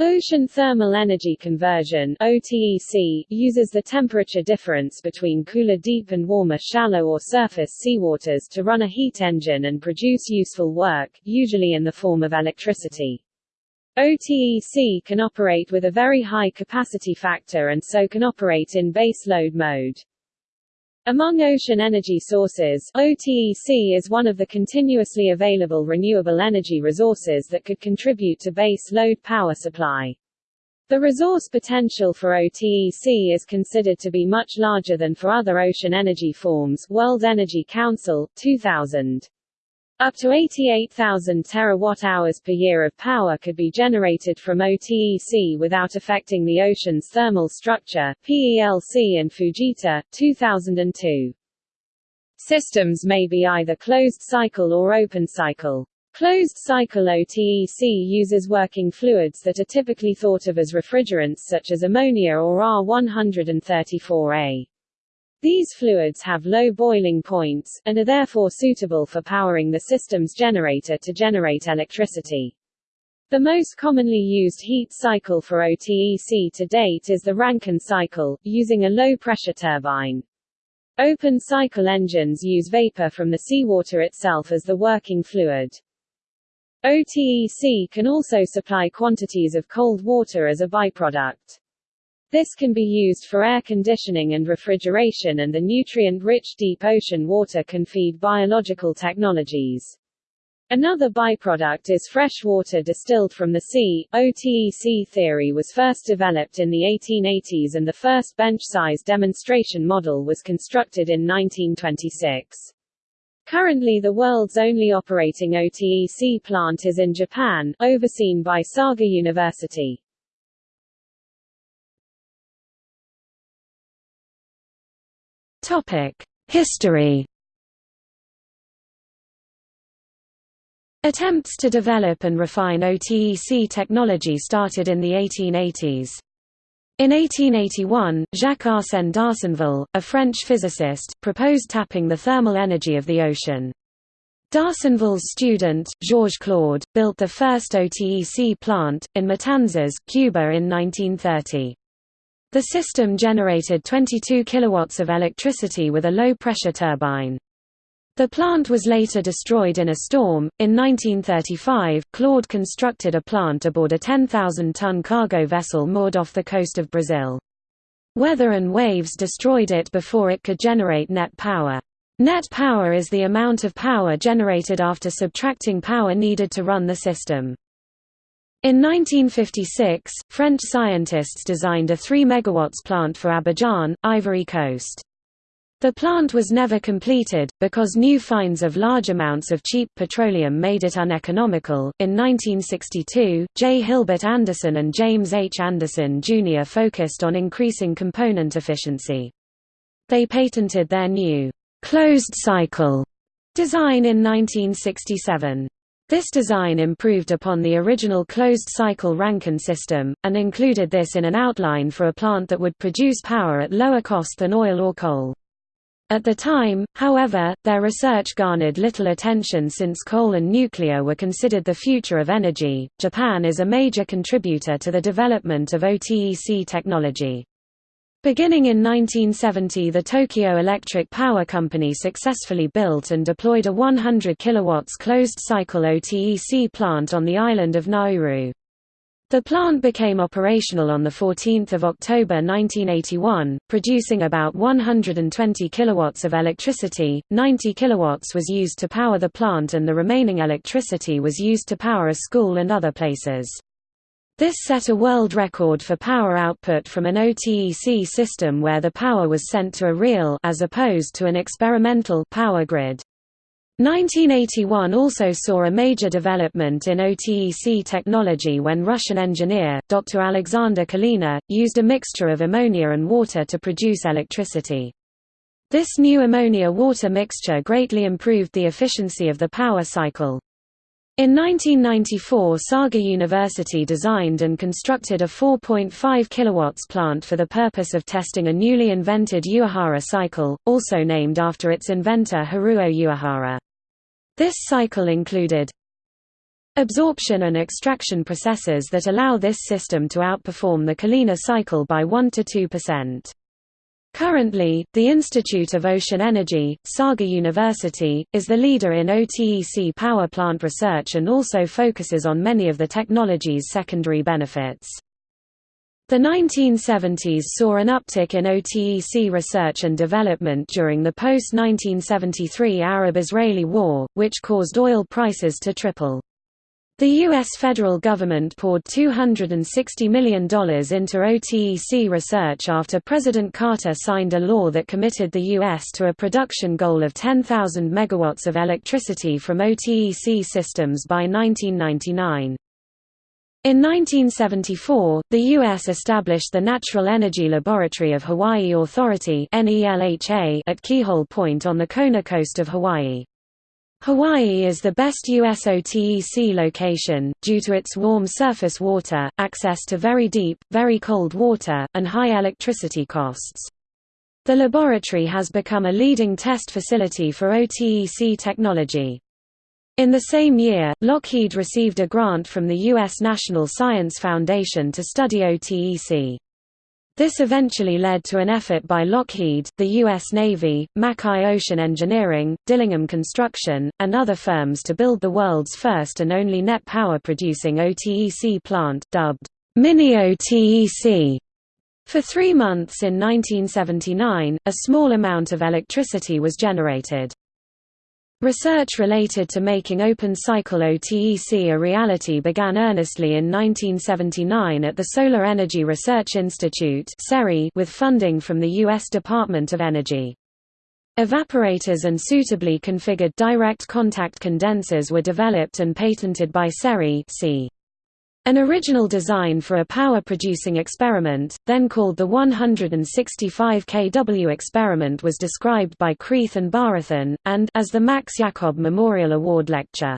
Ocean Thermal Energy Conversion OTEC, uses the temperature difference between cooler deep and warmer shallow or surface seawaters to run a heat engine and produce useful work, usually in the form of electricity. OTEC can operate with a very high capacity factor and so can operate in base load mode. Among ocean energy sources, OTEC is one of the continuously available renewable energy resources that could contribute to base load power supply. The resource potential for OTEC is considered to be much larger than for other ocean energy forms World Energy Council, 2000. Up to 88,000 terawatt-hours per year of power could be generated from OTEC without affecting the ocean's thermal structure, PELC and Fujita, 2002. Systems may be either closed cycle or open cycle. Closed cycle OTEC uses working fluids that are typically thought of as refrigerants such as ammonia or R134A. These fluids have low boiling points, and are therefore suitable for powering the system's generator to generate electricity. The most commonly used heat cycle for OTEC to date is the Rankine cycle, using a low-pressure turbine. Open cycle engines use vapor from the seawater itself as the working fluid. OTEC can also supply quantities of cold water as a byproduct. This can be used for air conditioning and refrigeration and the nutrient-rich deep ocean water can feed biological technologies. Another byproduct is fresh water distilled from the sea. OTEC theory was first developed in the 1880s and the first bench-size demonstration model was constructed in 1926. Currently the world's only operating OTEC plant is in Japan, overseen by Saga University. History. Attempts to develop and refine OTEC technology started in the 1880s. In 1881, Jacques-Arsène d'Arsonval, a French physicist, proposed tapping the thermal energy of the ocean. D'Arsonval's student, Georges Claude, built the first OTEC plant, in Matanzas, Cuba in 1930. The system generated 22 kilowatts of electricity with a low-pressure turbine. The plant was later destroyed in a storm. In 1935, Claude constructed a plant aboard a 10,000-ton cargo vessel moored off the coast of Brazil. Weather and waves destroyed it before it could generate net power. Net power is the amount of power generated after subtracting power needed to run the system. In 1956, French scientists designed a 3 MW plant for Abidjan, Ivory Coast. The plant was never completed, because new finds of large amounts of cheap petroleum made it uneconomical. In 1962, J. Hilbert Anderson and James H. Anderson Jr. focused on increasing component efficiency. They patented their new closed cycle design in 1967. This design improved upon the original closed-cycle Rankine system, and included this in an outline for a plant that would produce power at lower cost than oil or coal. At the time, however, their research garnered little attention since coal and nuclear were considered the future of energy. Japan is a major contributor to the development of OTEC technology. Beginning in 1970 the Tokyo Electric Power Company successfully built and deployed a 100 kW closed-cycle OTEC plant on the island of Nauru. The plant became operational on 14 October 1981, producing about 120 kilowatts of electricity, 90 kilowatts was used to power the plant and the remaining electricity was used to power a school and other places. This set a world record for power output from an OTEC system where the power was sent to a real as opposed to an experimental power grid. 1981 also saw a major development in OTEC technology when Russian engineer, Dr. Alexander Kalina, used a mixture of ammonia and water to produce electricity. This new ammonia-water mixture greatly improved the efficiency of the power cycle. In 1994 Saga University designed and constructed a 4.5 kW plant for the purpose of testing a newly invented Uehara cycle, also named after its inventor Haruo Uehara. This cycle included absorption and extraction processes that allow this system to outperform the Kalina cycle by 1–2%. Currently, the Institute of Ocean Energy, Saga University, is the leader in OTEC power plant research and also focuses on many of the technology's secondary benefits. The 1970s saw an uptick in OTEC research and development during the post-1973 Arab-Israeli War, which caused oil prices to triple. The U.S. federal government poured $260 million into OTEC research after President Carter signed a law that committed the U.S. to a production goal of 10,000 megawatts of electricity from OTEC systems by 1999. In 1974, the U.S. established the Natural Energy Laboratory of Hawaii Authority at Keahole Point on the Kona coast of Hawaii. Hawaii is the best U.S. OTEC location, due to its warm surface water, access to very deep, very cold water, and high electricity costs. The laboratory has become a leading test facility for OTEC technology. In the same year, Lockheed received a grant from the U.S. National Science Foundation to study OTEC. This eventually led to an effort by Lockheed, the U.S. Navy, Makai Ocean Engineering, Dillingham Construction, and other firms to build the world's first and only net power producing OTEC plant, dubbed Mini OTEC. For three months in 1979, a small amount of electricity was generated. Research related to making open-cycle OTEC a reality began earnestly in 1979 at the Solar Energy Research Institute with funding from the U.S. Department of Energy. Evaporators and suitably configured direct contact condensers were developed and patented by SERI an original design for a power-producing experiment, then called the 165 kW experiment was described by Kreith and Bharathan, and as the Max Jacob Memorial Award Lecture.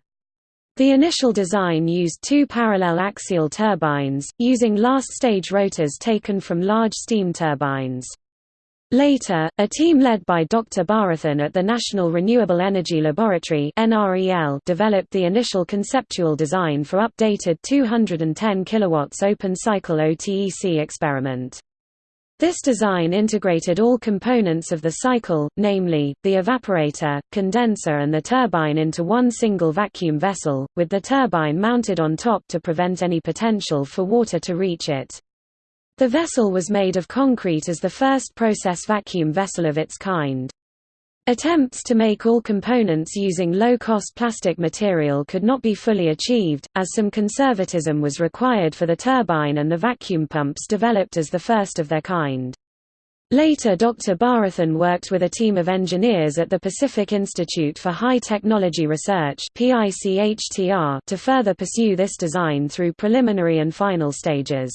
The initial design used two parallel axial turbines, using last-stage rotors taken from large steam turbines. Later, a team led by Dr. Bharathan at the National Renewable Energy Laboratory developed the initial conceptual design for updated 210 kW open-cycle OTEC experiment. This design integrated all components of the cycle, namely, the evaporator, condenser and the turbine into one single vacuum vessel, with the turbine mounted on top to prevent any potential for water to reach it. The vessel was made of concrete as the first process vacuum vessel of its kind. Attempts to make all components using low-cost plastic material could not be fully achieved, as some conservatism was required for the turbine and the vacuum pumps developed as the first of their kind. Later Dr. Bharathan worked with a team of engineers at the Pacific Institute for High Technology Research to further pursue this design through preliminary and final stages.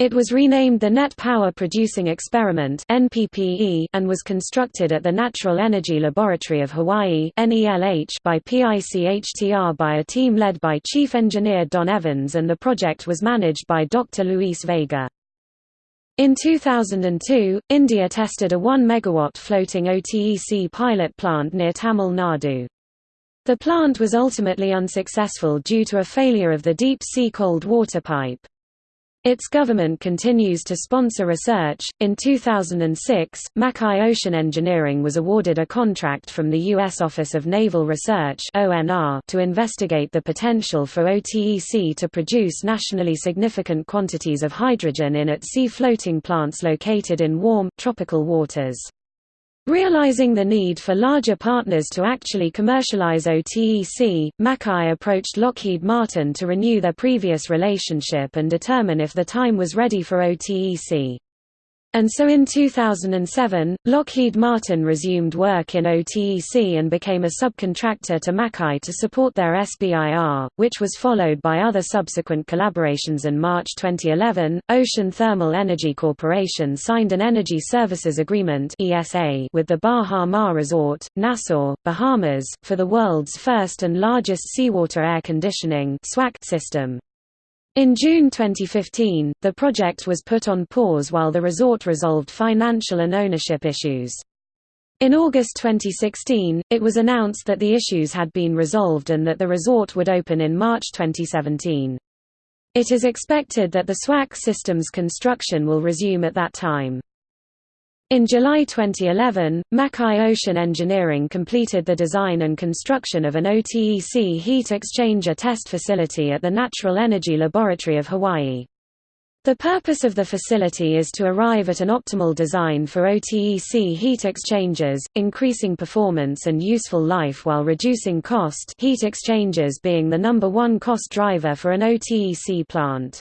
It was renamed the Net Power Producing Experiment and was constructed at the Natural Energy Laboratory of Hawaii by PICHTR by a team led by Chief Engineer Don Evans and the project was managed by Dr. Luis Vega. In 2002, India tested a 1 MW floating OTEC pilot plant near Tamil Nadu. The plant was ultimately unsuccessful due to a failure of the deep-sea cold water pipe. Its government continues to sponsor research. In 2006, Makai Ocean Engineering was awarded a contract from the U.S. Office of Naval Research to investigate the potential for OTEC to produce nationally significant quantities of hydrogen in at-sea floating plants located in warm, tropical waters. Realizing the need for larger partners to actually commercialize OTEC, Makai approached Lockheed Martin to renew their previous relationship and determine if the time was ready for OTEC. And so in 2007, Lockheed Martin resumed work in OTEC and became a subcontractor to Makai to support their SBIR, which was followed by other subsequent collaborations in March 2011, Ocean Thermal Energy Corporation signed an Energy Services Agreement with the Baha Mar Resort, Nassau, Bahamas, for the world's first and largest seawater air conditioning system. In June 2015, the project was put on pause while the resort resolved financial and ownership issues. In August 2016, it was announced that the issues had been resolved and that the resort would open in March 2017. It is expected that the SWAC system's construction will resume at that time. In July 2011, Makai Ocean Engineering completed the design and construction of an OTEC heat exchanger test facility at the Natural Energy Laboratory of Hawaii. The purpose of the facility is to arrive at an optimal design for OTEC heat exchangers, increasing performance and useful life while reducing cost heat exchangers being the number one cost driver for an OTEC plant.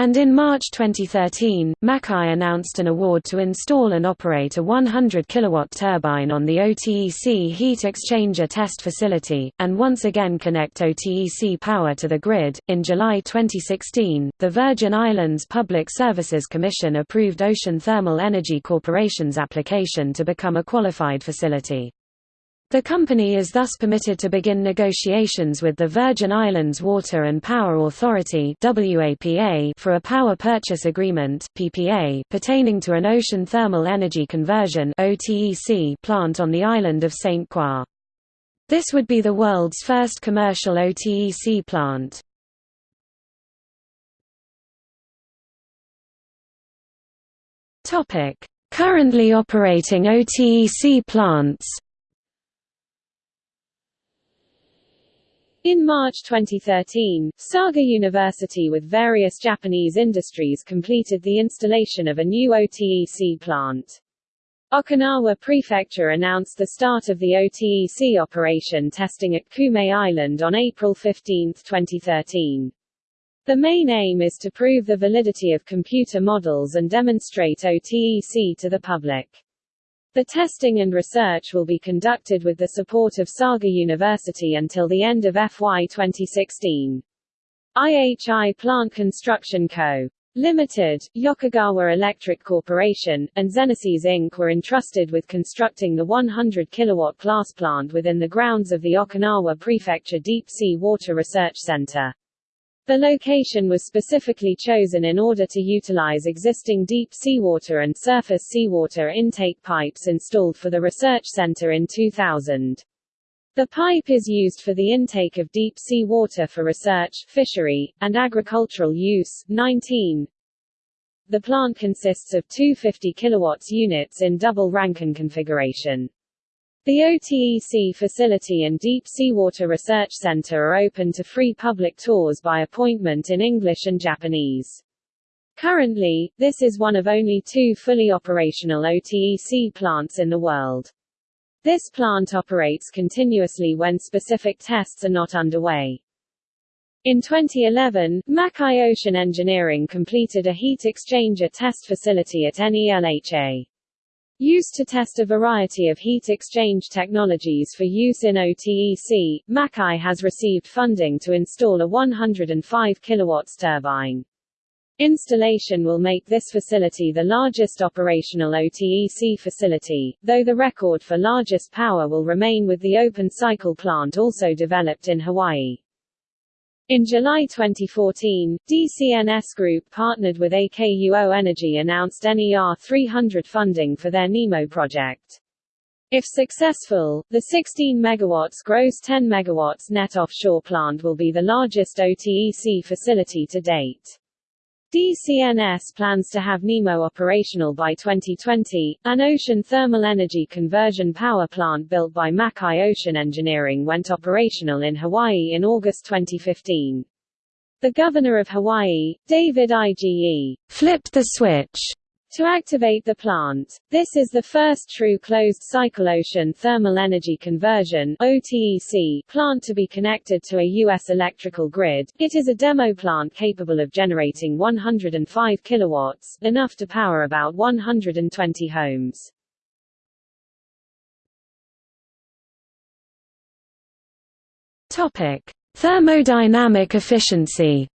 And in March 2013, Makai announced an award to install and operate a 100 kW turbine on the OTEC heat exchanger test facility, and once again connect OTEC power to the grid. In July 2016, the Virgin Islands Public Services Commission approved Ocean Thermal Energy Corporation's application to become a qualified facility. The company is thus permitted to begin negotiations with the Virgin Islands Water and Power Authority for a power purchase agreement pertaining to an ocean thermal energy conversion plant on the island of St. Croix. This would be the world's first commercial OTEC plant. Currently operating OTEC plants In March 2013, Saga University with various Japanese industries completed the installation of a new OTEC plant. Okinawa Prefecture announced the start of the OTEC operation testing at Kume Island on April 15, 2013. The main aim is to prove the validity of computer models and demonstrate OTEC to the public. The testing and research will be conducted with the support of Saga University until the end of FY 2016. IHI Plant Construction Co. Limited, Yokogawa Electric Corporation, and Xenesys Inc. were entrusted with constructing the 100 kW class plant within the grounds of the Okinawa Prefecture Deep Sea Water Research Center. The location was specifically chosen in order to utilize existing deep seawater and surface seawater intake pipes installed for the research center in 2000. The pipe is used for the intake of deep sea water for research, fishery, and agricultural use. 19. The plant consists of two 50 kW units in double Rankine configuration. The OTEC facility and Deep Seawater Research Center are open to free public tours by appointment in English and Japanese. Currently, this is one of only two fully operational OTEC plants in the world. This plant operates continuously when specific tests are not underway. In 2011, Makai Ocean Engineering completed a heat exchanger test facility at NELHA. Used to test a variety of heat exchange technologies for use in OTEC, Makai has received funding to install a 105 kW turbine. Installation will make this facility the largest operational OTEC facility, though the record for largest power will remain with the open cycle plant also developed in Hawaii. In July 2014, DCNS Group partnered with AKUO Energy announced NER 300 funding for their NEMO project. If successful, the 16 MW gross 10 MW net offshore plant will be the largest OTEC facility to date. DCNS plans to have NEMO operational by 2020. An ocean thermal energy conversion power plant built by Makai Ocean Engineering went operational in Hawaii in August 2015. The governor of Hawaii, David Ige, flipped the switch to activate the plant. This is the first true closed-cycle ocean thermal energy conversion OTEC plant to be connected to a U.S. electrical grid. It is a demo plant capable of generating 105 kilowatts, enough to power about 120 homes. Topic: Thermodynamic efficiency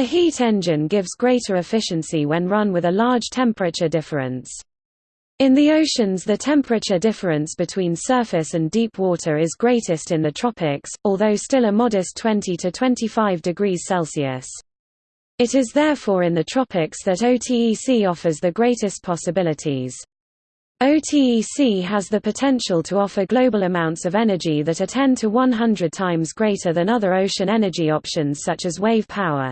A heat engine gives greater efficiency when run with a large temperature difference. In the oceans the temperature difference between surface and deep water is greatest in the tropics, although still a modest 20 to 25 degrees Celsius. It is therefore in the tropics that OTEC offers the greatest possibilities. OTEC has the potential to offer global amounts of energy that are 10 to 100 times greater than other ocean energy options such as wave power.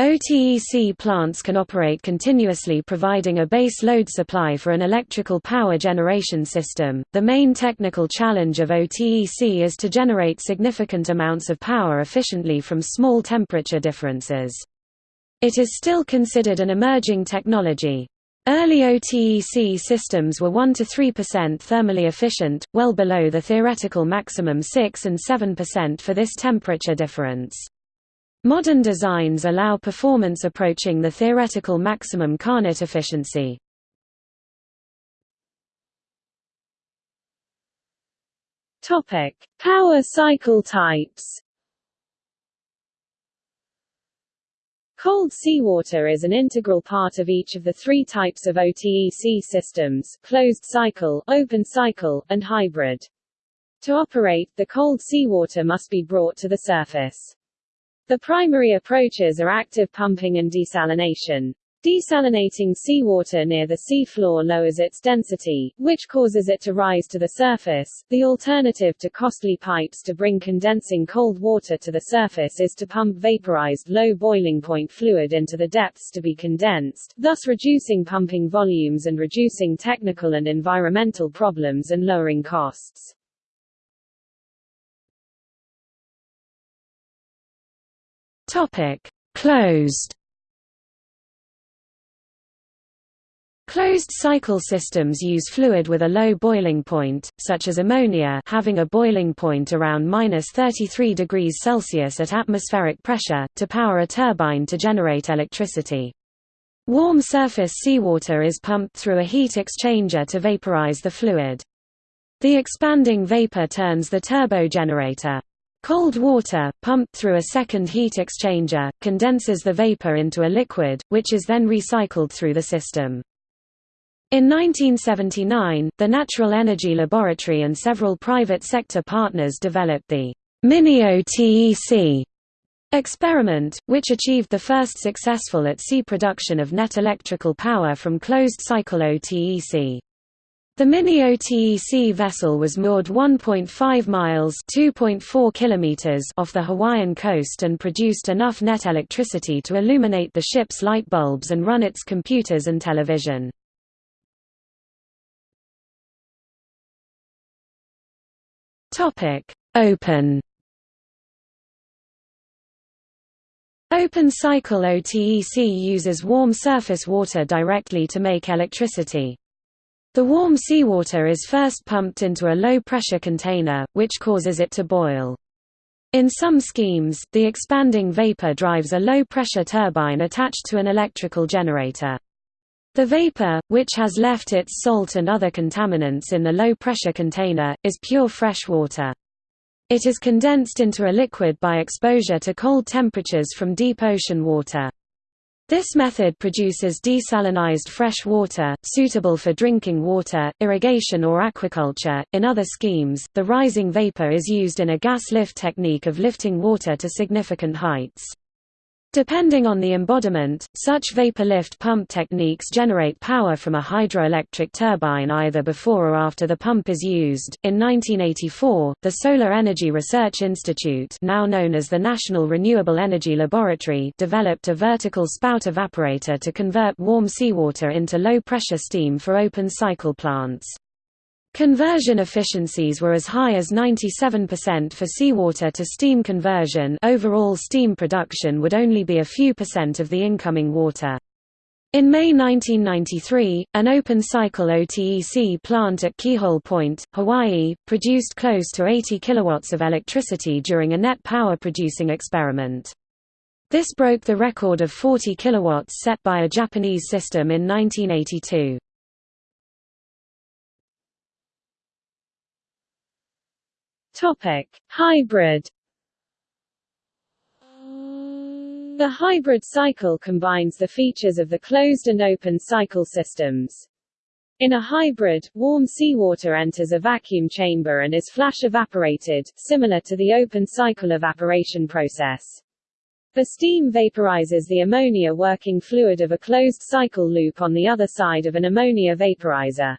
OTEC plants can operate continuously providing a base load supply for an electrical power generation system. The main technical challenge of OTEC is to generate significant amounts of power efficiently from small temperature differences. It is still considered an emerging technology. Early OTEC systems were 1 to 3% thermally efficient, well below the theoretical maximum 6 and 7% for this temperature difference. Modern designs allow performance approaching the theoretical maximum Carnot efficiency. Topic: Power cycle types Cold seawater is an integral part of each of the three types of OTEC systems, closed cycle, open cycle, and hybrid. To operate, the cold seawater must be brought to the surface. The primary approaches are active pumping and desalination. Desalinating seawater near the sea floor lowers its density, which causes it to rise to the surface. The alternative to costly pipes to bring condensing cold water to the surface is to pump vaporized low boiling point fluid into the depths to be condensed, thus reducing pumping volumes and reducing technical and environmental problems and lowering costs. Topic: Closed Closed-cycle systems use fluid with a low boiling point, such as ammonia having a boiling point around minus 33 degrees Celsius at atmospheric pressure, to power a turbine to generate electricity. Warm surface seawater is pumped through a heat exchanger to vaporize the fluid. The expanding vapor turns the turbo generator. Cold water, pumped through a second heat exchanger, condenses the vapor into a liquid, which is then recycled through the system. In 1979, the Natural Energy Laboratory and several private sector partners developed the Mini-OTEC experiment, which achieved the first successful at-sea production of net electrical power from closed-cycle OTEC. The Mini-OTEC vessel was moored 1.5 miles (2.4 kilometers) off the Hawaiian coast and produced enough net electricity to illuminate the ship's light bulbs and run its computers and television. Open. Open cycle OTEC uses warm surface water directly to make electricity. The warm seawater is first pumped into a low-pressure container, which causes it to boil. In some schemes, the expanding vapor drives a low-pressure turbine attached to an electrical generator. The vapor, which has left its salt and other contaminants in the low-pressure container, is pure fresh water. It is condensed into a liquid by exposure to cold temperatures from deep ocean water. This method produces desalinized fresh water, suitable for drinking water, irrigation or aquaculture. In other schemes, the rising vapor is used in a gas lift technique of lifting water to significant heights. Depending on the embodiment, such vapor lift pump techniques generate power from a hydroelectric turbine either before or after the pump is used. In 1984, the Solar Energy Research Institute, now known as the National Renewable Energy Laboratory, developed a vertical spout evaporator to convert warm seawater into low-pressure steam for open cycle plants. Conversion efficiencies were as high as 97% for seawater to steam conversion overall steam production would only be a few percent of the incoming water. In May 1993, an open-cycle OTEC plant at Keahole Point, Hawaii, produced close to 80 kilowatts of electricity during a net power-producing experiment. This broke the record of 40 kilowatts set by a Japanese system in 1982. Topic: Hybrid. The hybrid cycle combines the features of the closed and open cycle systems. In a hybrid, warm seawater enters a vacuum chamber and is flash evaporated, similar to the open cycle evaporation process. The steam vaporizes the ammonia working fluid of a closed cycle loop on the other side of an ammonia vaporizer.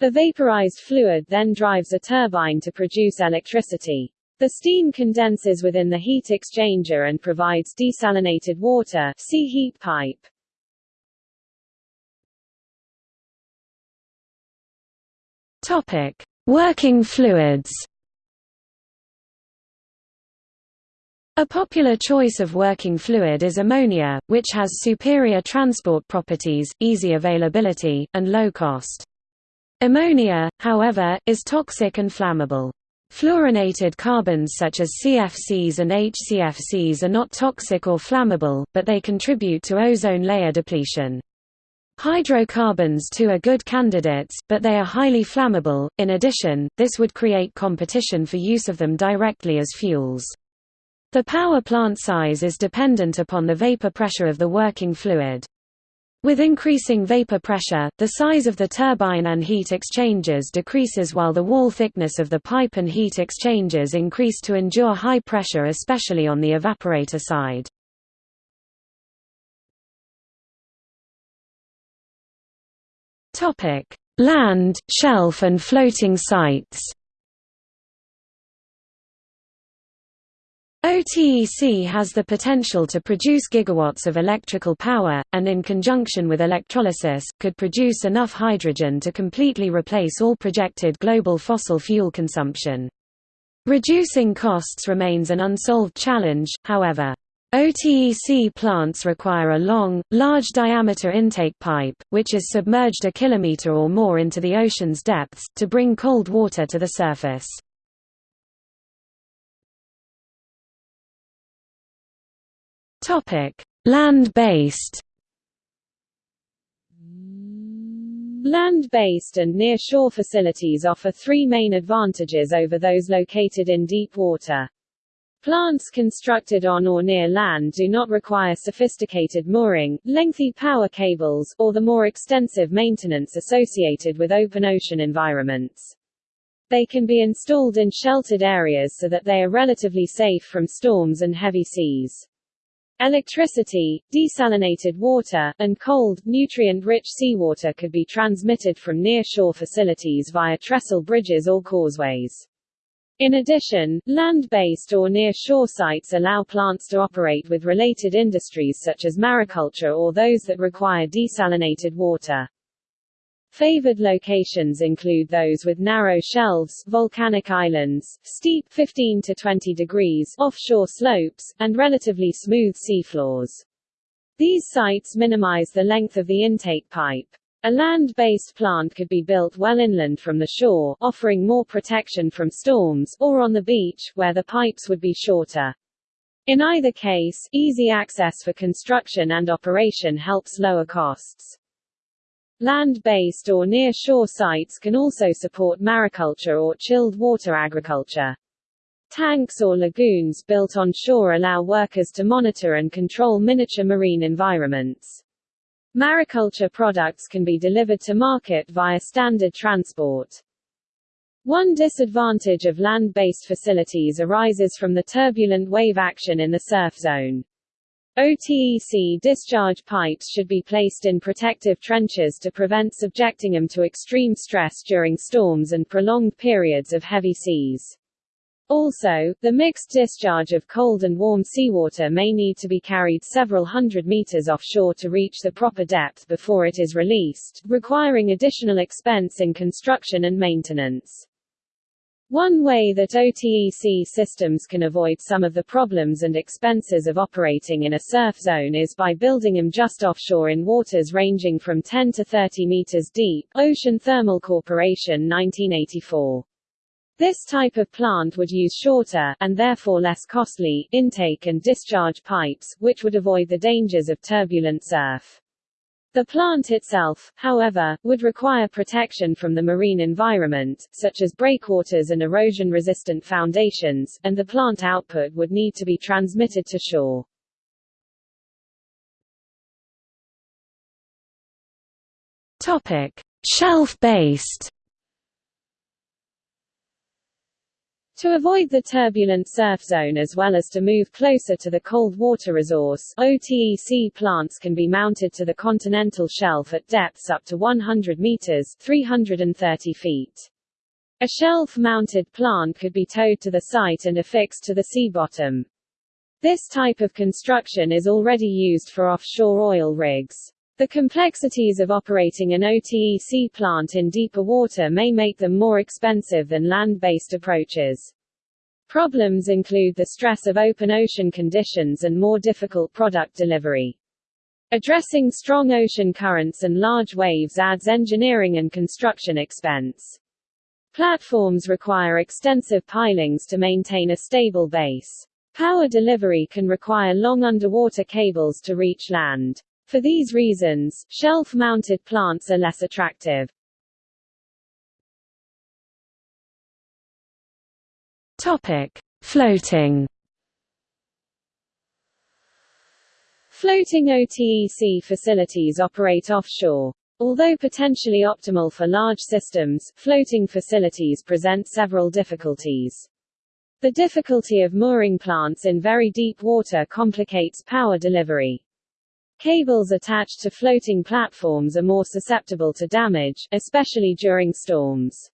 The vaporized fluid then drives a turbine to produce electricity. The steam condenses within the heat exchanger and provides desalinated water see heat pipe. Topic: Working fluids. A popular choice of working fluid is ammonia, which has superior transport properties, easy availability, and low cost. Ammonia, however, is toxic and flammable. Fluorinated carbons such as CFCs and HCFCs are not toxic or flammable, but they contribute to ozone layer depletion. Hydrocarbons too are good candidates, but they are highly flammable. In addition, this would create competition for use of them directly as fuels. The power plant size is dependent upon the vapor pressure of the working fluid. With increasing vapor pressure, the size of the turbine and heat exchangers decreases while the wall thickness of the pipe and heat exchangers increase to endure high pressure especially on the evaporator side. Land, shelf and floating sites OTEC has the potential to produce gigawatts of electrical power, and in conjunction with electrolysis, could produce enough hydrogen to completely replace all projected global fossil fuel consumption. Reducing costs remains an unsolved challenge, however. OTEC plants require a long, large-diameter intake pipe, which is submerged a kilometer or more into the ocean's depths, to bring cold water to the surface. Topic: Land-based. Land-based and near-shore facilities offer three main advantages over those located in deep water. Plants constructed on or near land do not require sophisticated mooring, lengthy power cables, or the more extensive maintenance associated with open ocean environments. They can be installed in sheltered areas so that they are relatively safe from storms and heavy seas. Electricity, desalinated water, and cold, nutrient-rich seawater could be transmitted from near-shore facilities via trestle bridges or causeways. In addition, land-based or near-shore sites allow plants to operate with related industries such as mariculture or those that require desalinated water. Favored locations include those with narrow shelves, volcanic islands, steep 15 to 20 degrees offshore slopes, and relatively smooth seafloors. These sites minimize the length of the intake pipe. A land-based plant could be built well inland from the shore, offering more protection from storms, or on the beach, where the pipes would be shorter. In either case, easy access for construction and operation helps lower costs. Land-based or near-shore sites can also support mariculture or chilled water agriculture. Tanks or lagoons built on shore allow workers to monitor and control miniature marine environments. Mariculture products can be delivered to market via standard transport. One disadvantage of land-based facilities arises from the turbulent wave action in the surf zone. OTEC discharge pipes should be placed in protective trenches to prevent subjecting them to extreme stress during storms and prolonged periods of heavy seas. Also, the mixed discharge of cold and warm seawater may need to be carried several hundred meters offshore to reach the proper depth before it is released, requiring additional expense in construction and maintenance. One way that OTEC systems can avoid some of the problems and expenses of operating in a surf zone is by building them just offshore in waters ranging from 10 to 30 meters deep. Ocean Thermal Corporation 1984. This type of plant would use shorter, and therefore less costly, intake and discharge pipes, which would avoid the dangers of turbulent surf. The plant itself, however, would require protection from the marine environment, such as breakwaters and erosion-resistant foundations, and the plant output would need to be transmitted to shore. Topic: Shelf-based To avoid the turbulent surf zone as well as to move closer to the cold water resource, OTEC plants can be mounted to the continental shelf at depths up to 100 meters 330 feet. A shelf-mounted plant could be towed to the site and affixed to the sea bottom. This type of construction is already used for offshore oil rigs. The complexities of operating an OTEC plant in deeper water may make them more expensive than land-based approaches. Problems include the stress of open ocean conditions and more difficult product delivery. Addressing strong ocean currents and large waves adds engineering and construction expense. Platforms require extensive pilings to maintain a stable base. Power delivery can require long underwater cables to reach land. For these reasons, shelf-mounted plants are less attractive. Topic: Floating. Floating OTEC facilities operate offshore. Although potentially optimal for large systems, floating facilities present several difficulties. The difficulty of mooring plants in very deep water complicates power delivery. Cables attached to floating platforms are more susceptible to damage, especially during storms.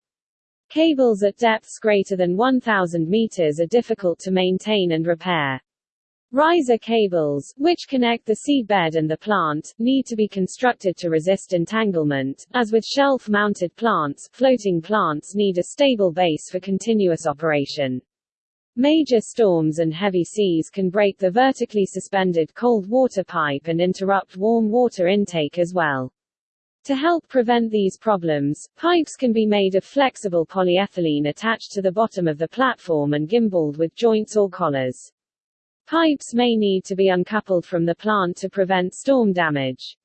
Cables at depths greater than 1,000 meters are difficult to maintain and repair. Riser cables, which connect the seabed and the plant, need to be constructed to resist entanglement. As with shelf-mounted plants, floating plants need a stable base for continuous operation. Major storms and heavy seas can break the vertically suspended cold water pipe and interrupt warm water intake as well. To help prevent these problems, pipes can be made of flexible polyethylene attached to the bottom of the platform and gimbaled with joints or collars. Pipes may need to be uncoupled from the plant to prevent storm damage.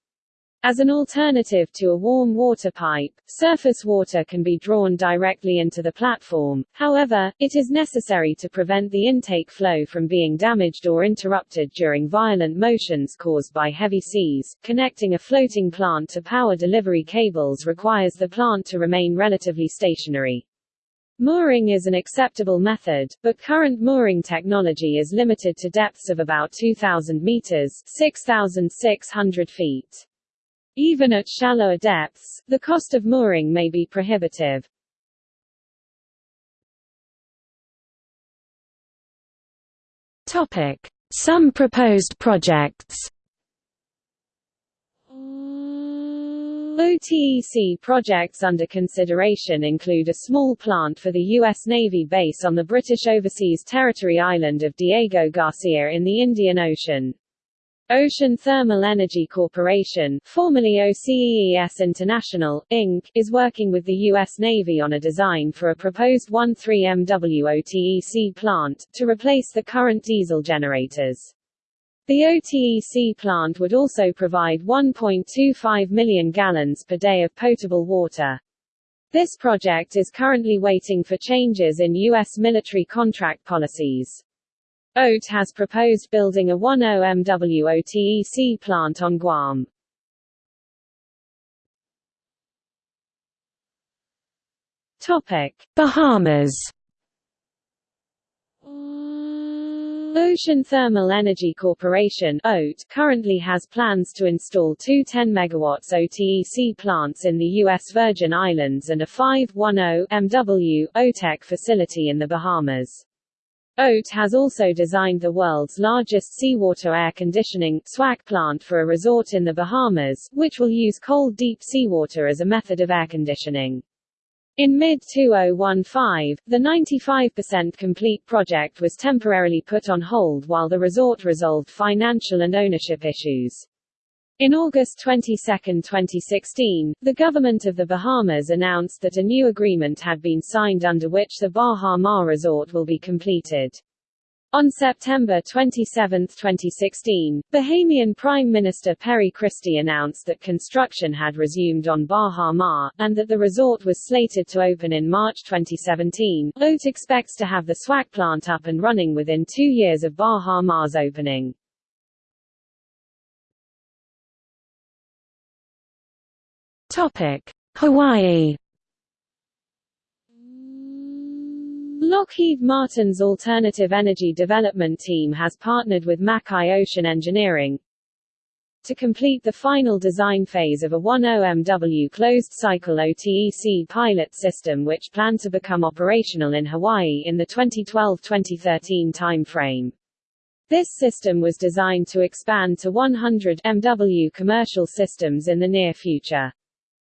As an alternative to a warm water pipe, surface water can be drawn directly into the platform, however, it is necessary to prevent the intake flow from being damaged or interrupted during violent motions caused by heavy seas. Connecting a floating plant to power delivery cables requires the plant to remain relatively stationary. Mooring is an acceptable method, but current mooring technology is limited to depths of about 2,000 meters 6,600 feet. Even at shallower depths, the cost of mooring may be prohibitive. Topic: Some proposed projects. OTEC projects under consideration include a small plant for the U.S. Navy base on the British Overseas Territory island of Diego Garcia in the Indian Ocean. Ocean Thermal Energy Corporation, formerly OCEES International, Inc., is working with the U.S. Navy on a design for a proposed 13MW OTEC plant, to replace the current diesel generators. The OTEC plant would also provide 1.25 million gallons per day of potable water. This project is currently waiting for changes in U.S. military contract policies. OTE has proposed building a 10 MW OTEC plant on Guam. Topic: Bahamas. Ocean Thermal Energy Corporation (OTE) currently has plans to install two 10 MW OTEC plants in the U.S. Virgin Islands and a 510 MW OTEC facility in the Bahamas. OTE has also designed the world's largest seawater air conditioning SWAC plant for a resort in the Bahamas, which will use cold deep seawater as a method of air conditioning. In mid-2015, the 95% complete project was temporarily put on hold while the resort resolved financial and ownership issues. In August 22, 2016, the government of the Bahamas announced that a new agreement had been signed under which the Baha Mar resort will be completed. On September 27, 2016, Bahamian Prime Minister Perry Christie announced that construction had resumed on Baha Mar, and that the resort was slated to open in March 2017. OTE expects to have the SWAC plant up and running within two years of Baha Mar's opening. Topic: Hawaii. Lockheed Martin's Alternative Energy Development Team has partnered with Makai Ocean Engineering to complete the final design phase of a 10MW closed-cycle OTEC pilot system which planned to become operational in Hawaii in the 2012-2013 timeframe. This system was designed to expand to 100 MW commercial systems in the near future.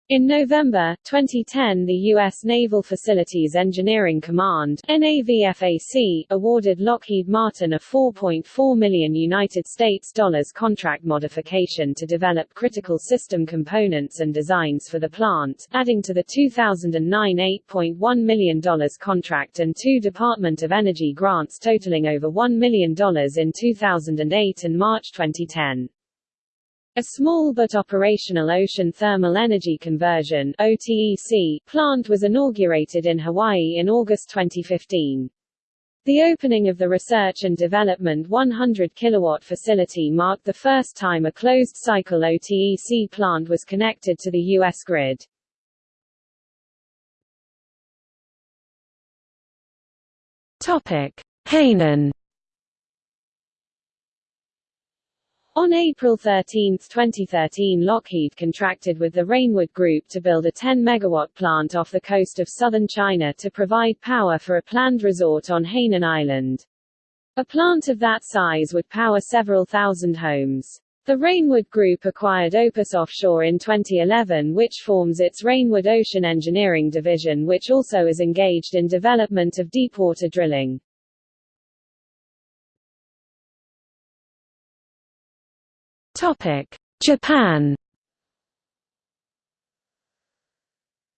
In November 2010 the U.S. Naval Facilities Engineering Command NAVFAC, awarded Lockheed Martin a 4.4 million United States dollars contract modification to develop critical system components and designs for the plant, adding to the 2009 $8.1 million contract and two Department of Energy grants totaling over $1 million in 2008 and March 2010. A small but operational ocean thermal energy conversion OTEC plant was inaugurated in Hawaii in August 2015. The opening of the Research and Development 100 kilowatt facility marked the first time a closed-cycle OTEC plant was connected to the U.S. grid. Hainan On April 13, 2013 Lockheed contracted with the Reignwood Group to build a 10-megawatt plant off the coast of southern China to provide power for a planned resort on Hainan Island. A plant of that size would power several thousand homes. The Reignwood Group acquired Opus Offshore in 2011 which forms its Reignwood Ocean Engineering division which also is engaged in development of deepwater drilling. Topic: Japan.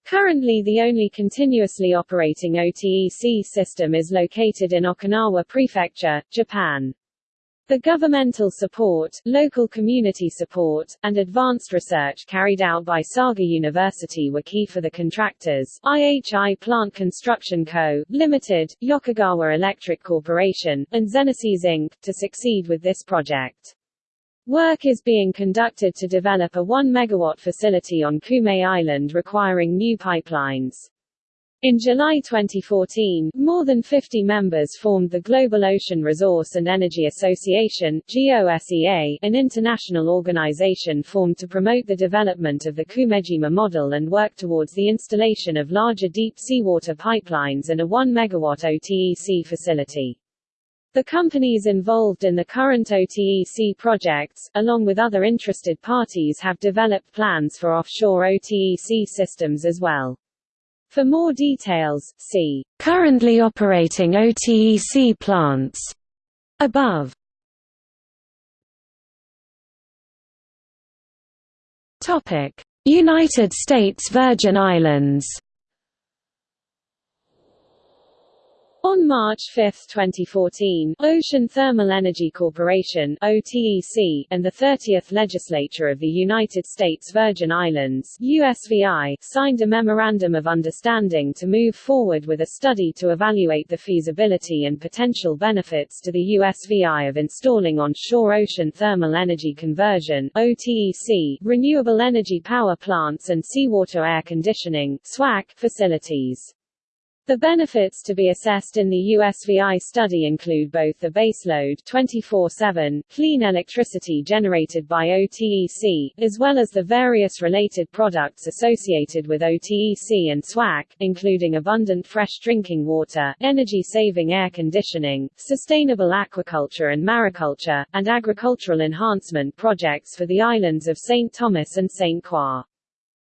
Currently the only continuously operating OTEC system is located in Okinawa Prefecture, Japan. The governmental support, local community support, and advanced research carried out by Saga University were key for the contractors, IHI Plant Construction Co., Limited, Yokogawa Electric Corporation, and Xenesys Inc., to succeed with this project. Work is being conducted to develop a 1 megawatt facility on Kume Island requiring new pipelines. In July 2014, more than 50 members formed the Global Ocean Resource and Energy Association GOSEA, an international organization formed to promote the development of the Kumejima model and work towards the installation of larger deep seawater pipelines and a 1 megawatt OTEC facility. The companies involved in the current OTEC projects, along with other interested parties have developed plans for offshore OTEC systems as well. For more details, see Currently operating OTEC plants above. Topic: United States Virgin Islands On March 5, 2014, Ocean Thermal Energy Corporation OTEC, and the 30th Legislature of the United States Virgin Islands USVI, signed a Memorandum of Understanding to move forward with a study to evaluate the feasibility and potential benefits to the USVI of installing on-shore ocean thermal energy conversion OTEC, renewable energy power plants and seawater air conditioning SWAC, facilities. The benefits to be assessed in the USVI study include both the baseload 24/7 clean electricity generated by OTEC, as well as the various related products associated with OTEC and SWAC, including abundant fresh drinking water, energy-saving air conditioning, sustainable aquaculture and mariculture, and agricultural enhancement projects for the islands of St. Thomas and St. Croix.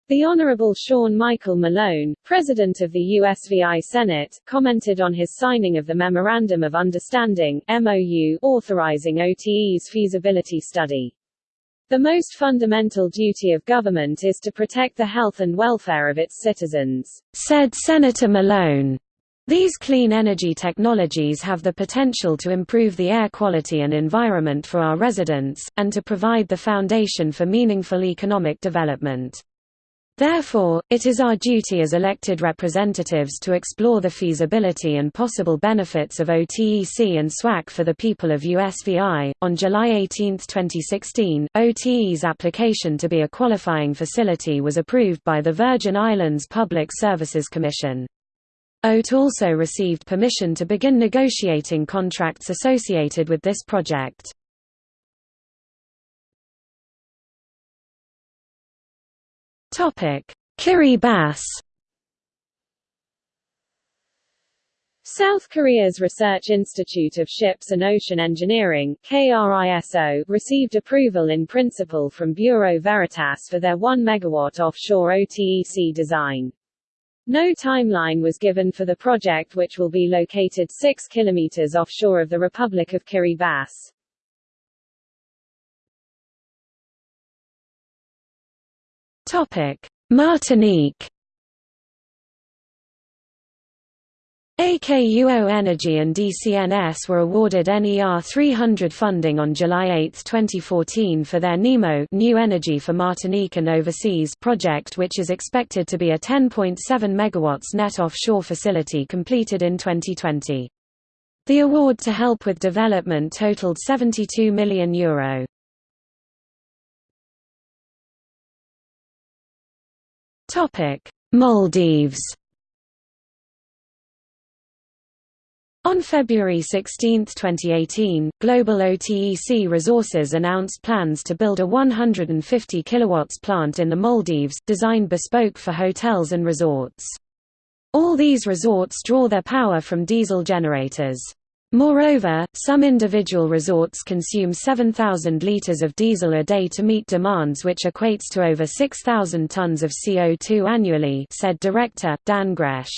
The Honorable Sean Michael Malone, President of the USVI Senate, commented on his signing of the Memorandum of Understanding MOU, authorizing OTE's feasibility study. The most fundamental duty of government is to protect the health and welfare of its citizens, said Senator Malone. These clean energy technologies have the potential to improve the air quality and environment for our residents, and to provide the foundation for meaningful economic development. Therefore, it is our duty as elected representatives to explore the feasibility and possible benefits of OTEC and SWAC for the people of USVI. On July 18, 2016, OTE's application to be a qualifying facility was approved by the Virgin Islands Public Services Commission. OAT also received permission to begin negotiating contracts associated with this project. Kiribati South Korea's Research Institute of Ships and Ocean Engineering KRISO, received approval in principle from Bureau Veritas for their 1 MW offshore OTEC design. No timeline was given for the project which will be located 6 km offshore of the Republic of Kiribati. Martinique AKUO Energy and DCNS were awarded NER 300 funding on July 8, 2014 for their NEMO New Energy for Martinique and Overseas project which is expected to be a 10.7 MW net offshore facility completed in 2020. The award to help with development totaled €72 million. Euro. Maldives On February 16, 2018, Global OTEC Resources announced plans to build a 150 kW plant in the Maldives, designed bespoke for hotels and resorts. All these resorts draw their power from diesel generators. Moreover, some individual resorts consume 7,000 litres of diesel a day to meet demands which equates to over 6,000 tonnes of CO2 annually said Director, Dan Grech.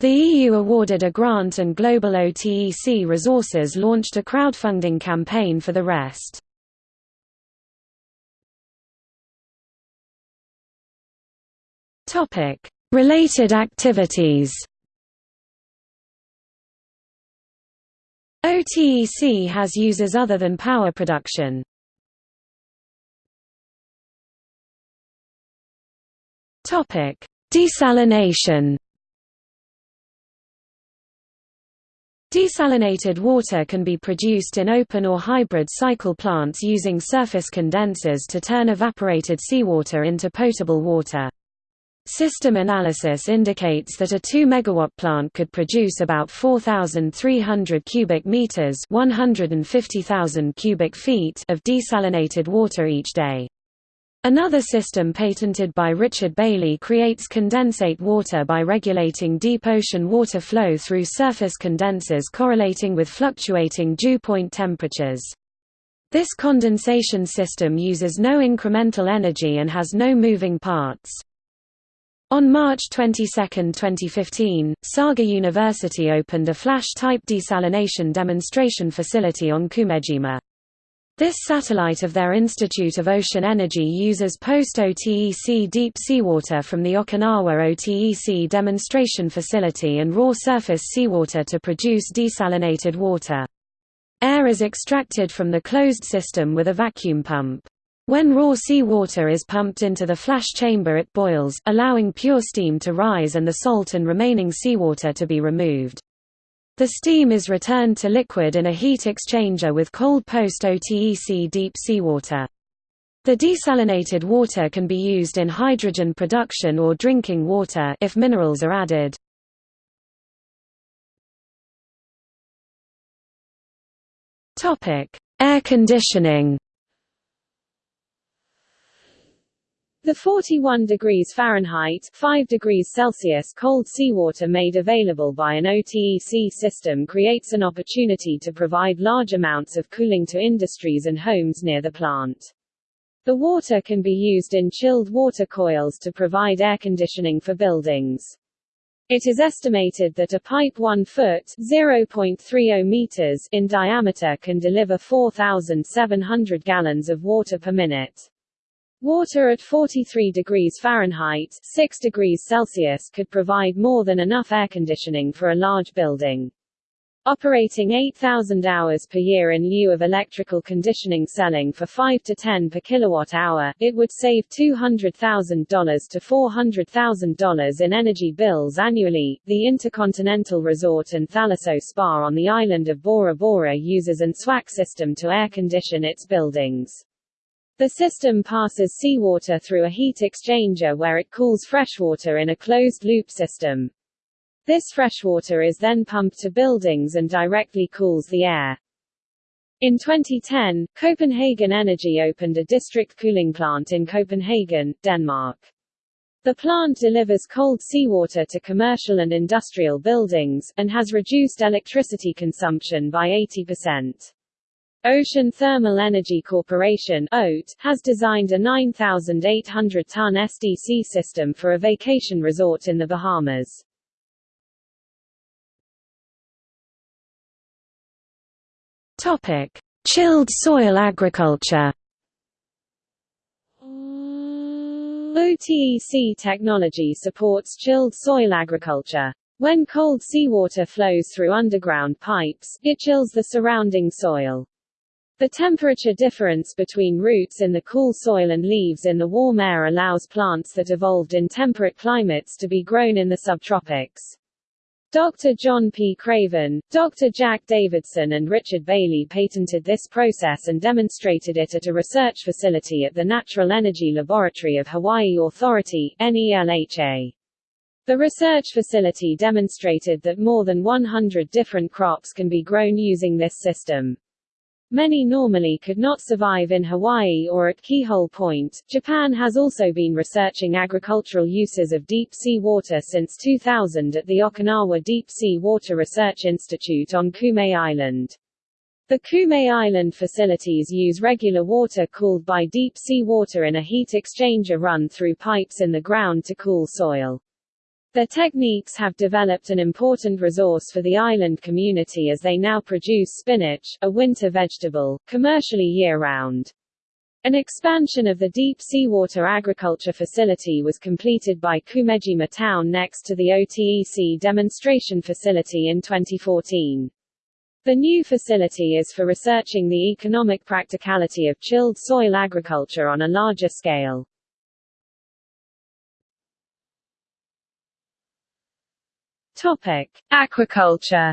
The EU awarded a grant and Global OTEC Resources launched a crowdfunding campaign for the rest. Related activities OTEC has uses other than power production. Topic: Desalination Desalinated water can be produced in open or hybrid cycle plants using surface condensers to turn evaporated seawater into potable water. System analysis indicates that a 2 megawatt plant could produce about 4300 cubic meters, 150,000 cubic feet of desalinated water each day. Another system patented by Richard Bailey creates condensate water by regulating deep ocean water flow through surface condensers correlating with fluctuating dew point temperatures. This condensation system uses no incremental energy and has no moving parts. On March 22, 2015, Saga University opened a flash-type desalination demonstration facility on Kumejima. This satellite of their Institute of Ocean Energy uses post-OTEC deep seawater from the Okinawa OTEC demonstration facility and raw surface seawater to produce desalinated water. Air is extracted from the closed system with a vacuum pump. When raw seawater is pumped into the flash chamber it boils, allowing pure steam to rise and the salt and remaining seawater to be removed. The steam is returned to liquid in a heat exchanger with cold post-OTEC deep seawater. The desalinated water can be used in hydrogen production or drinking water if minerals are added. Air conditioning The 41 degrees Fahrenheit 5 degrees Celsius cold seawater made available by an OTEC system creates an opportunity to provide large amounts of cooling to industries and homes near the plant. The water can be used in chilled water coils to provide air conditioning for buildings. It is estimated that a pipe 1 foot (0.30 meters) in diameter can deliver 4,700 gallons of water per minute. Water at 43 degrees Fahrenheit 6 degrees Celsius could provide more than enough air conditioning for a large building. Operating 8,000 hours per year in lieu of electrical conditioning selling for 5 to 10 per kilowatt hour, it would save $200,000 to $400,000 in energy bills annually. The Intercontinental Resort and Thalasso Spa on the island of Bora Bora uses an SWAC system to air condition its buildings. The system passes seawater through a heat exchanger where it cools freshwater in a closed-loop system. This freshwater is then pumped to buildings and directly cools the air. In 2010, Copenhagen Energy opened a district cooling plant in Copenhagen, Denmark. The plant delivers cold seawater to commercial and industrial buildings, and has reduced electricity consumption by 80%. Ocean Thermal Energy Corporation OTE, has designed a 9,800-ton SDC system for a vacation resort in the Bahamas. Topic: Chilled soil agriculture. Mm, OTEC technology supports chilled soil agriculture. When cold seawater flows through underground pipes, it chills the surrounding soil. The temperature difference between roots in the cool soil and leaves in the warm air allows plants that evolved in temperate climates to be grown in the subtropics. Dr. John P. Craven, Dr. Jack Davidson and Richard Bailey patented this process and demonstrated it at a research facility at the Natural Energy Laboratory of Hawaii Authority NELHA. The research facility demonstrated that more than 100 different crops can be grown using this system. Many normally could not survive in Hawaii or at Keahole Point. Japan has also been researching agricultural uses of deep sea water since 2000 at the Okinawa Deep Sea Water Research Institute on Kume Island. The Kume Island facilities use regular water cooled by deep sea water in a heat exchanger run through pipes in the ground to cool soil. Their techniques have developed an important resource for the island community as they now produce spinach, a winter vegetable, commercially year-round. An expansion of the deep seawater agriculture facility was completed by Kumejima town next to the OTEC demonstration facility in 2014. The new facility is for researching the economic practicality of chilled soil agriculture on a larger scale. Topic: Aquaculture.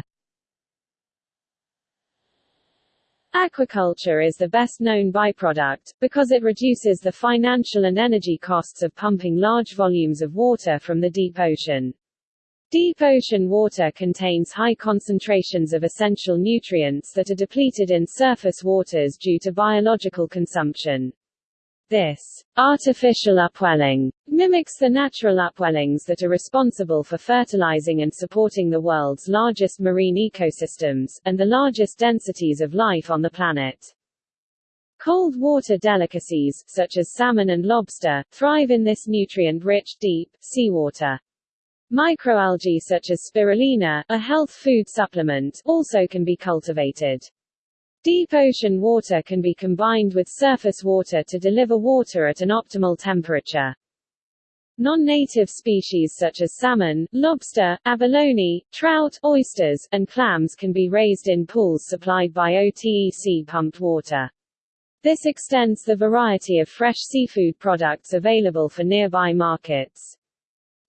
Aquaculture is the best known byproduct, because it reduces the financial and energy costs of pumping large volumes of water from the deep ocean. Deep ocean water contains high concentrations of essential nutrients that are depleted in surface waters due to biological consumption. This artificial upwelling mimics the natural upwellings that are responsible for fertilizing and supporting the world's largest marine ecosystems, and the largest densities of life on the planet. Cold water delicacies, such as salmon and lobster, thrive in this nutrient-rich, deep, seawater. Microalgae such as spirulina, a health food supplement, also can be cultivated. Deep ocean water can be combined with surface water to deliver water at an optimal temperature. Non-native species such as salmon, lobster, abalone, trout, oysters, and clams can be raised in pools supplied by OTEC pumped water. This extends the variety of fresh seafood products available for nearby markets.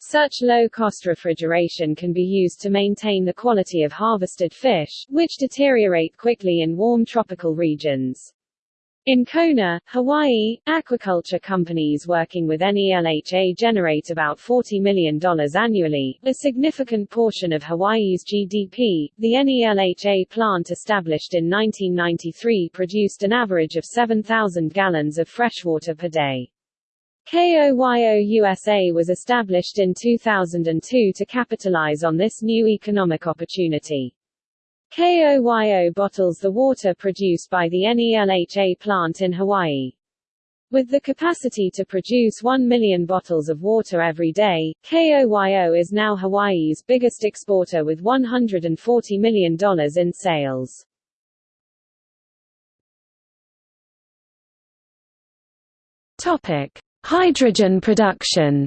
Such low-cost refrigeration can be used to maintain the quality of harvested fish, which deteriorate quickly in warm tropical regions. In Kona, Hawaii, aquaculture companies working with NELHA generate about $40 million annually, a significant portion of Hawaii's GDP. The NELHA plant established in 1993 produced an average of 7,000 gallons of freshwater per day. KOYO USA was established in 2002 to capitalize on this new economic opportunity. KOYO bottles the water produced by the NELHA plant in Hawaii. With the capacity to produce 1 million bottles of water every day, KOYO is now Hawaii's biggest exporter with $140 million in sales. Topic. Hydrogen production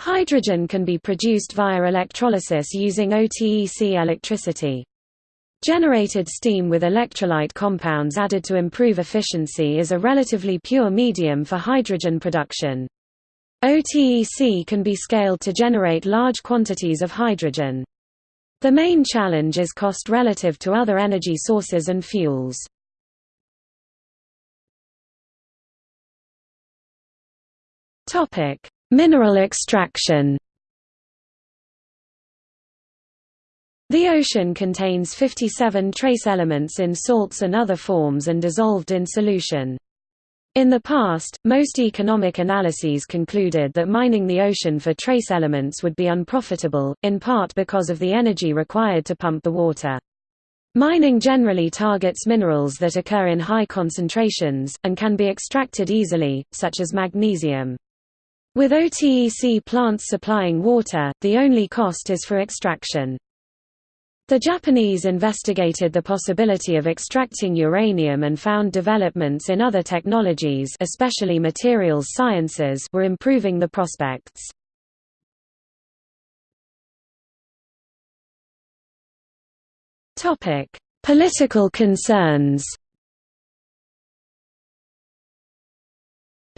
Hydrogen can be produced via electrolysis using OTEC electricity. Generated steam with electrolyte compounds added to improve efficiency is a relatively pure medium for hydrogen production. OTEC can be scaled to generate large quantities of hydrogen. The main challenge is cost relative to other energy sources and fuels. Topic: Mineral extraction The ocean contains 57 trace elements in salts and other forms and dissolved in solution. In the past, most economic analyses concluded that mining the ocean for trace elements would be unprofitable, in part because of the energy required to pump the water. Mining generally targets minerals that occur in high concentrations, and can be extracted easily, such as magnesium. With OTEC plants supplying water, the only cost is for extraction. The Japanese investigated the possibility of extracting uranium and found developments in other technologies especially materials sciences were improving the prospects. Political concerns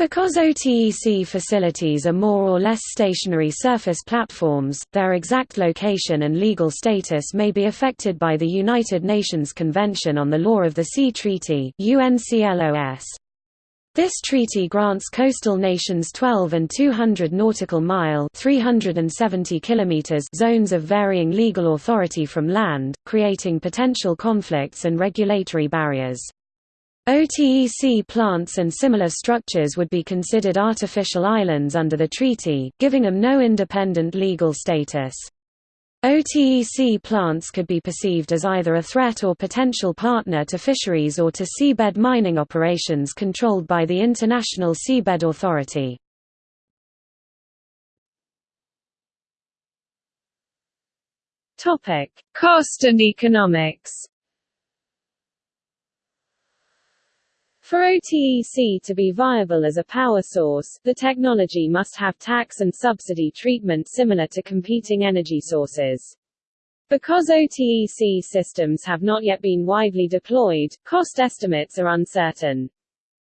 Because OTEC facilities are more or less stationary surface platforms, their exact location and legal status may be affected by the United Nations Convention on the Law of the Sea Treaty. This treaty grants coastal nations 12 and 200 nautical mile 370 kilometers zones of varying legal authority from land, creating potential conflicts and regulatory barriers. OTEC plants and similar structures would be considered artificial islands under the treaty, giving them no independent legal status. OTEC plants could be perceived as either a threat or potential partner to fisheries or to seabed mining operations controlled by the International Seabed Authority. Cost and economics For OTEC to be viable as a power source, the technology must have tax and subsidy treatment similar to competing energy sources. Because OTEC systems have not yet been widely deployed, cost estimates are uncertain.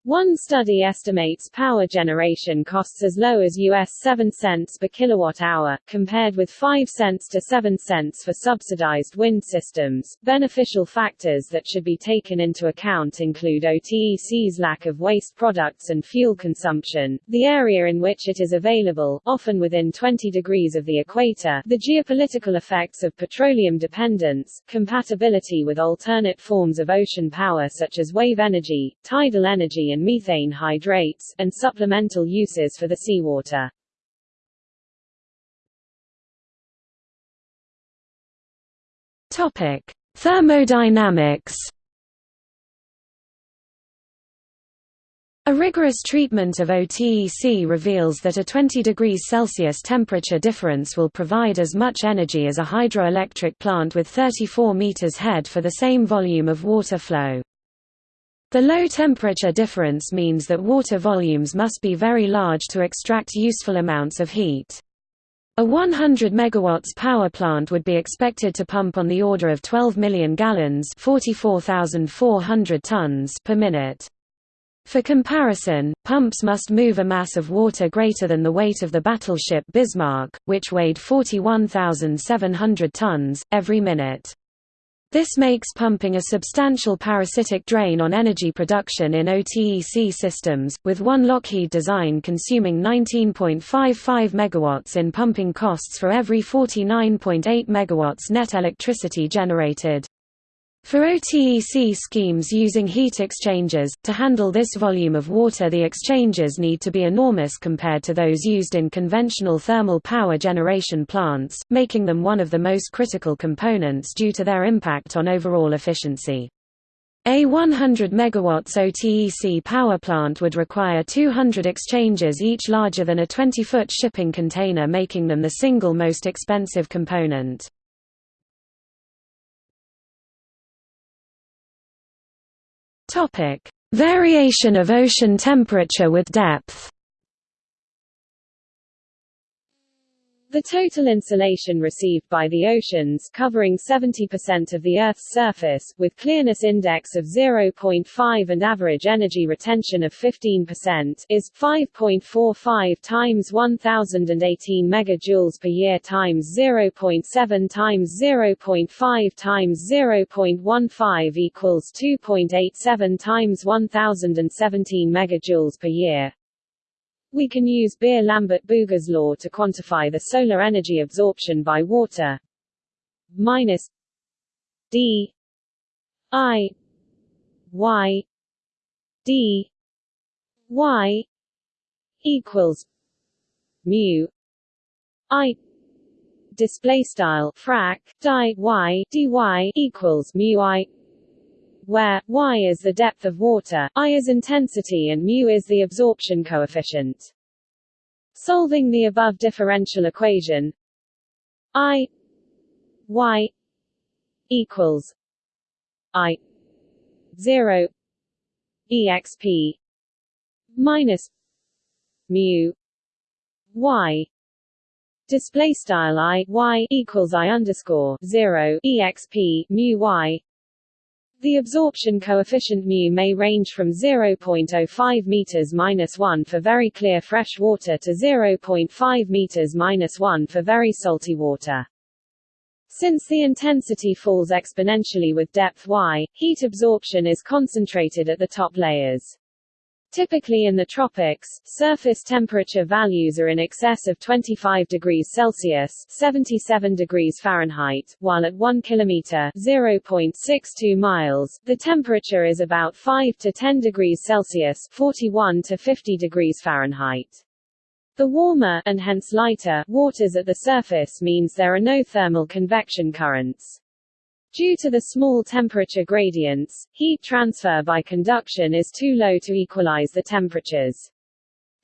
One study estimates power generation costs as low as US 7 cents per kilowatt-hour, compared with 5 cents to 7 cents for subsidized wind systems. Beneficial factors that should be taken into account include OTEC's lack of waste products and fuel consumption, the area in which it is available, often within 20 degrees of the equator, the geopolitical effects of petroleum dependence, compatibility with alternate forms of ocean power such as wave energy, tidal energy and methane hydrates, and supplemental uses for the seawater. Topic: Thermodynamics. A rigorous treatment of OTEC reveals that a 20 degrees Celsius temperature difference will provide as much energy as a hydroelectric plant with 34 meters head for the same volume of water flow. The low temperature difference means that water volumes must be very large to extract useful amounts of heat. A 100 MW power plant would be expected to pump on the order of 12 million gallons 44,400 tons per minute. For comparison, pumps must move a mass of water greater than the weight of the battleship Bismarck, which weighed 41,700 tons, every minute. This makes pumping a substantial parasitic drain on energy production in OTEC systems, with one Lockheed design consuming 19.55 MW in pumping costs for every 49.8 MW net electricity generated. For OTEC schemes using heat exchangers, to handle this volume of water the exchangers need to be enormous compared to those used in conventional thermal power generation plants, making them one of the most critical components due to their impact on overall efficiency. A 100 MW OTEC power plant would require 200 exchangers each larger than a 20-foot shipping container making them the single most expensive component. Topic: Variation of ocean temperature with depth. The total insolation received by the oceans covering 70% of the Earth's surface, with clearness index of 0.5 and average energy retention of 15%, is 5.45 times 1018 megajoules per year times 0.7 times 0.5 times 0.15 equals 2.87 times 1017 megajoules per year. We can use Beer-Lambert-Bouguer law to quantify the solar energy absorption by water. Minus d i y d y equals mu i display style frac di y dy equals mu i where y is the depth of water, i is intensity and mu is the absorption coefficient. Solving the above differential equation i y equals i 0 exp minus mu y display style i y equals i underscore 0 exp mu y the absorption coefficient mu may range from 0.05 meters minus 1 for very clear fresh water to 0.5 meters minus 1 for very salty water. Since the intensity falls exponentially with depth y, heat absorption is concentrated at the top layers. Typically in the tropics, surface temperature values are in excess of 25 degrees Celsius (77 degrees Fahrenheit), while at 1 kilometer (0.62 miles), the temperature is about 5 to 10 degrees Celsius (41 to 50 degrees Fahrenheit). The warmer and hence lighter waters at the surface means there are no thermal convection currents. Due to the small temperature gradients, heat transfer by conduction is too low to equalize the temperatures.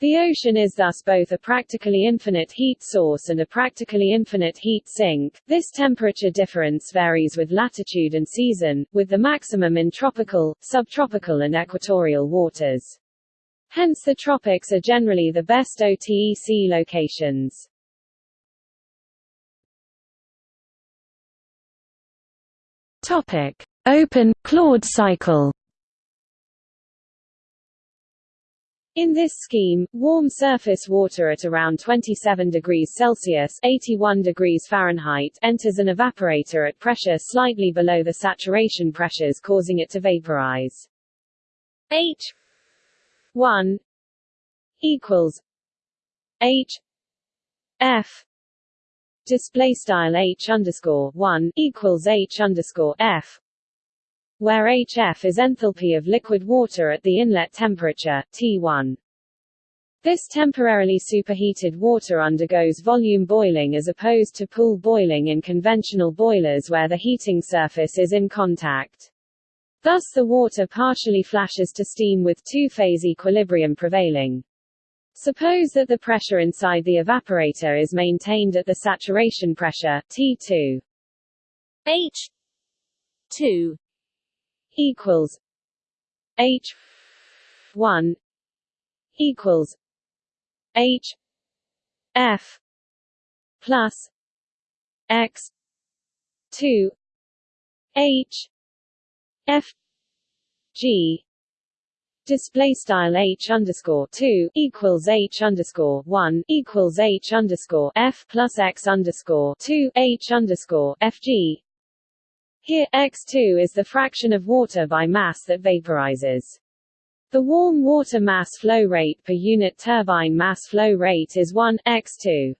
The ocean is thus both a practically infinite heat source and a practically infinite heat sink. This temperature difference varies with latitude and season, with the maximum in tropical, subtropical and equatorial waters. Hence the tropics are generally the best OTEC locations. Topic: Open Claude cycle. In this scheme, warm surface water at around 27 degrees Celsius 81 degrees Fahrenheit enters an evaporator at pressure slightly below the saturation pressures causing it to vaporize. H 1 equals H F display style h underscore one equals h underscore f, where HF is enthalpy of liquid water at the inlet temperature T1. This temporarily superheated water undergoes volume boiling as opposed to pool boiling in conventional boilers where the heating surface is in contact. Thus the water partially flashes to steam with two-phase equilibrium prevailing. Suppose that the pressure inside the evaporator is maintained at the saturation pressure T2. H 2 equals H 1 equals H F plus X 2 H F G display style h underscore two equals h underscore one equals h underscore f plus x underscore two h underscore fg. Here x2 is the fraction of water by mass that vaporizes. The warm water mass flow rate per unit turbine mass flow rate is 1 x2.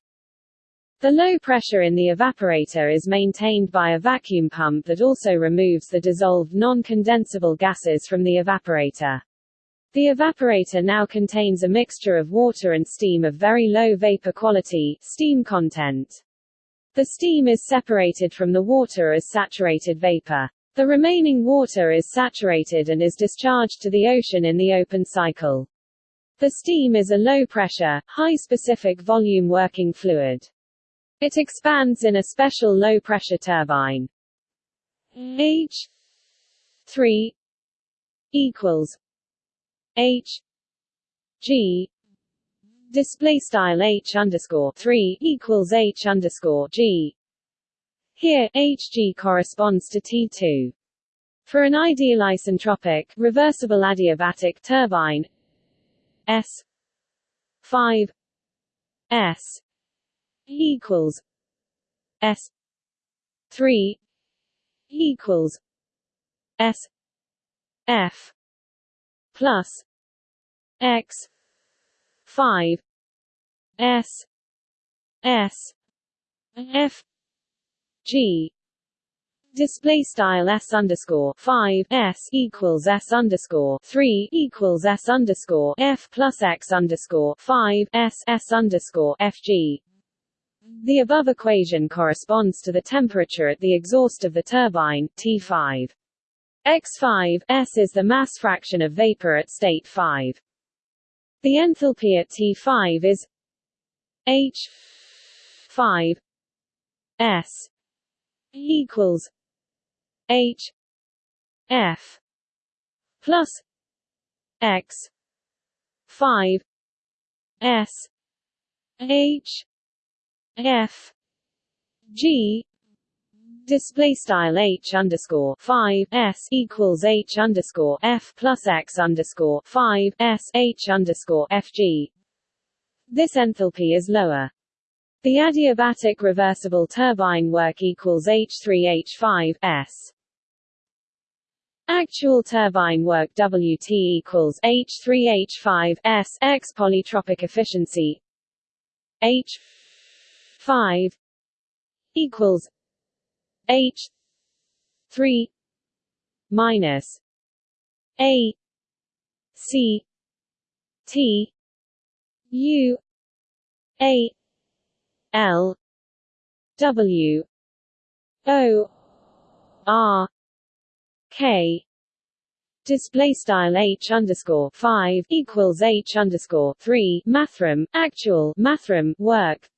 The low pressure in the evaporator is maintained by a vacuum pump that also removes the dissolved non-condensable gases from the evaporator. The evaporator now contains a mixture of water and steam of very low vapor quality steam content. The steam is separated from the water as saturated vapor. The remaining water is saturated and is discharged to the ocean in the open cycle. The steam is a low-pressure, high-specific volume working fluid. It expands in a special low-pressure turbine. H 3 equals H G display style H underscore three equals H underscore G. Here Hg corresponds to T2. For an ideal isentropic reversible adiabatic turbine S five S equals S three equals S F plus x. Five. S. S. F. G. Display style s underscore 5 s equals s underscore 3 equals s underscore f plus x underscore 5 s s underscore fg the above equation corresponds to the temperature at the exhaust of the turbine, T5. X5 S is the mass fraction of vapor at state 5. The enthalpy at T5 is H5 S equals H F plus X 5 S H F G display style H underscore five S equals H underscore F plus X underscore five S H underscore FG. This enthalpy is lower. The adiabatic reversible turbine work equals H3H5 S. Actual turbine work WT equals H3H5 S X polytropic efficiency H 5 equals H 3 minus A C T U A L W O R K display style h underscore five equals h underscore three mathrm actual mathrm work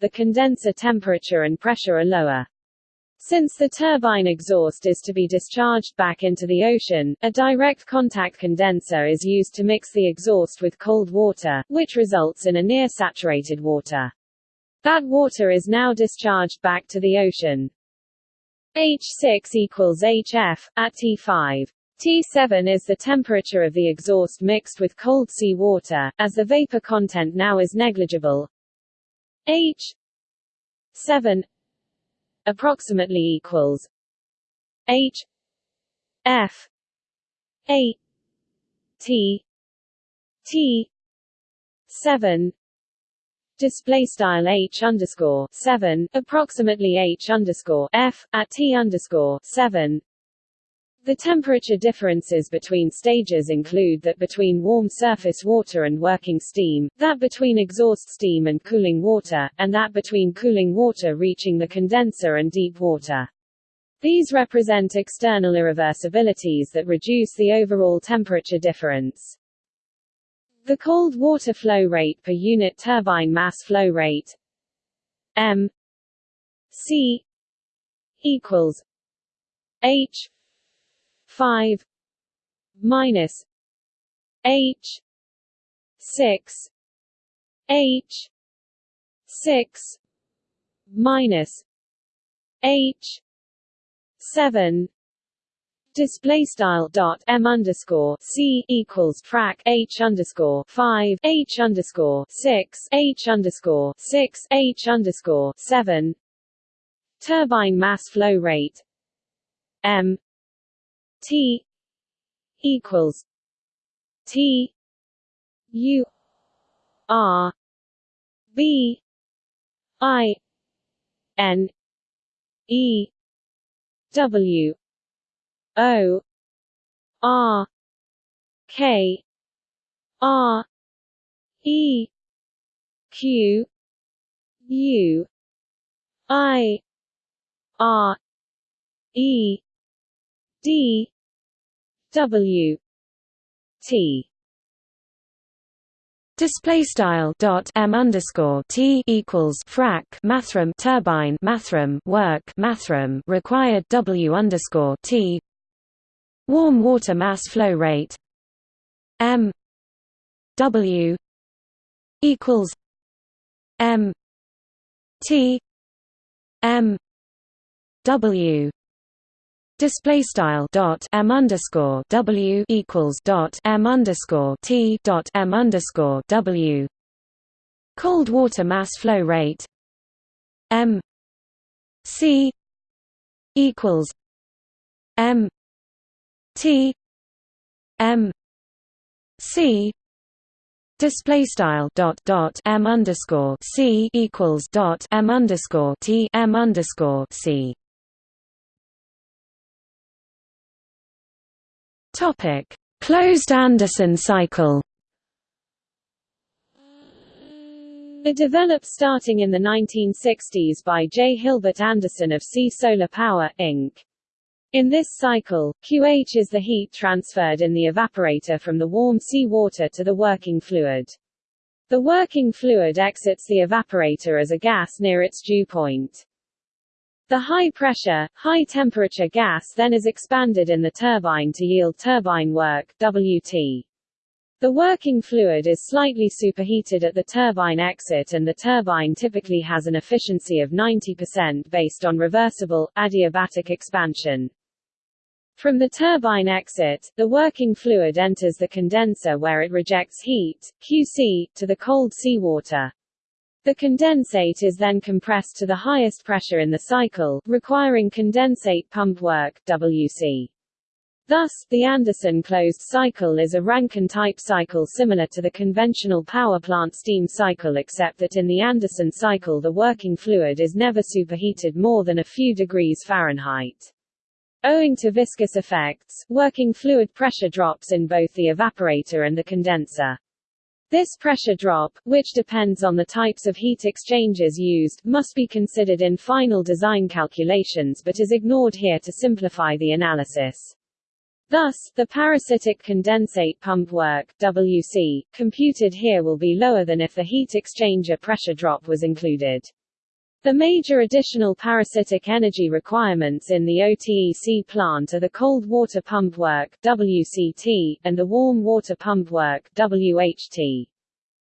the condenser temperature and pressure are lower. Since the turbine exhaust is to be discharged back into the ocean, a direct contact condenser is used to mix the exhaust with cold water, which results in a near saturated water. That water is now discharged back to the ocean. H6 equals HF, at T5. T7 is the temperature of the exhaust mixed with cold sea water, as the vapor content now is negligible. H 7 approximately equals H F A T T 7 display style h underscore 7 approximately h underscore f at t underscore 7 the temperature differences between stages include that between warm surface water and working steam, that between exhaust steam and cooling water, and that between cooling water reaching the condenser and deep water. These represent external irreversibilities that reduce the overall temperature difference. The cold water flow rate per unit turbine mass flow rate m c equals h 5 minus H 6 H 6 minus H 7 display style dot m underscore c equals frac h underscore five h underscore six h underscore six h underscore seven. Turbine mass flow rate m T equals T U R B I N E W O R K R E Q U I R E D W T. Display style dot m underscore t equals frac mathrm turbine mathrm work mathrm required w underscore t. Warm water mass flow rate. M w equals m t m w display style dot m underscore w equals dot m underscore t dot m underscore w cold water mass flow rate m c equals m t m c Display style dot dot m underscore c equals dot m underscore t m underscore c. Topic: Closed Anderson cycle. It developed starting in the 1960s by J. Hilbert Anderson of Sea Solar Power, Inc. In this cycle, QH is the heat transferred in the evaporator from the warm sea water to the working fluid. The working fluid exits the evaporator as a gas near its dew point. The high-pressure, high-temperature gas then is expanded in the turbine to yield turbine work WT. The working fluid is slightly superheated at the turbine exit and the turbine typically has an efficiency of 90% based on reversible, adiabatic expansion. From the turbine exit, the working fluid enters the condenser where it rejects heat, QC, to the cold seawater. The condensate is then compressed to the highest pressure in the cycle, requiring condensate pump work WC. Thus, the Anderson closed cycle is a Rankine-type cycle similar to the conventional power plant steam cycle except that in the Anderson cycle the working fluid is never superheated more than a few degrees Fahrenheit. Owing to viscous effects, working fluid pressure drops in both the evaporator and the condenser. This pressure drop, which depends on the types of heat exchangers used, must be considered in final design calculations but is ignored here to simplify the analysis. Thus, the parasitic condensate pump work WC, computed here will be lower than if the heat exchanger pressure drop was included. The major additional parasitic energy requirements in the OTEC plant are the cold water pump work WCT, and the warm water pump work WHT.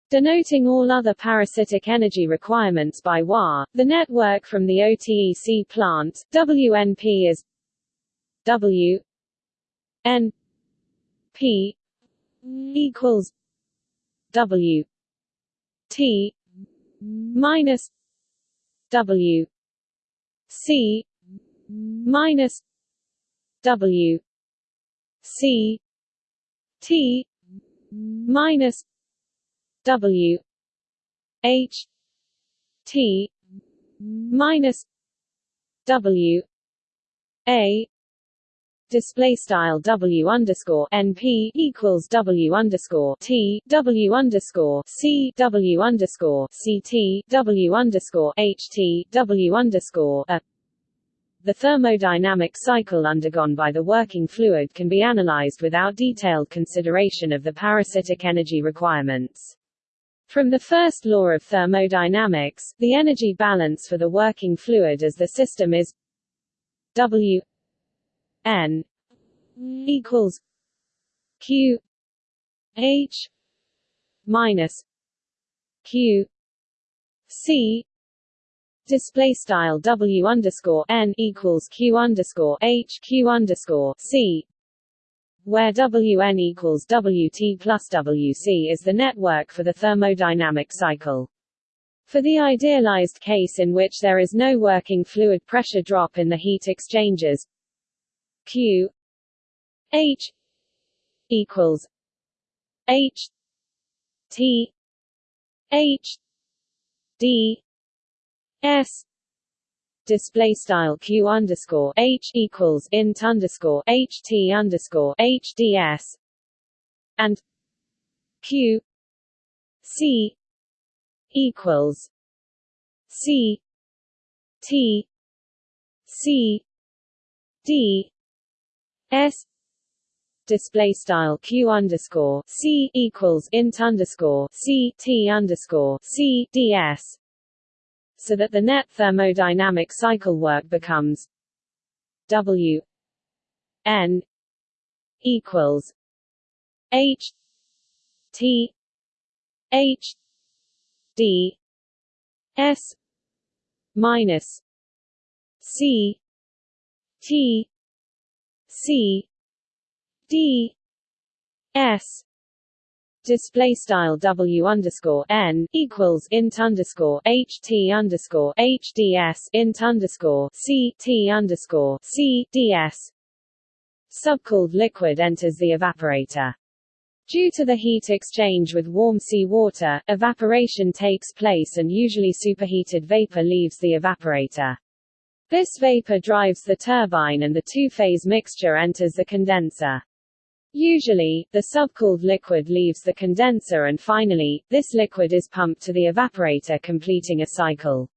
Denoting all other parasitic energy requirements by WA, the network from the OTEC plant, WNP is W N P equals W T minus W C minus W C T minus W H T minus W A display style w underscore np equals w underscore t w underscore c w underscore ct w underscore ht w underscore a. The thermodynamic cycle undergone by the working fluid can be analyzed without detailed consideration of the parasitic energy requirements. From the first law of thermodynamics, the energy balance for the working fluid as the system is W N equals Q H minus Q C display style W underscore N equals Q underscore H Q underscore C where Wn equals Wt plus Wc is the network for the thermodynamic cycle. For the idealized case in which there is no working fluid pressure drop in the heat exchangers Q. H. equals H. T. H. D. S. Display style q underscore h equals int underscore h t underscore h d s. And q c equals c t c d S display style q underscore c equals int underscore c t underscore c ds, so that the net thermodynamic cycle work becomes W n equals H T H D S minus C T C D S display style W underscore n equals int underscore H T underscore H D S int underscore C T underscore C D S subcooled liquid enters the evaporator. Due to the heat exchange with warm seawater, evaporation takes place and usually superheated vapor leaves the evaporator. This vapor drives the turbine and the two-phase mixture enters the condenser. Usually, the subcooled liquid leaves the condenser and finally, this liquid is pumped to the evaporator completing a cycle.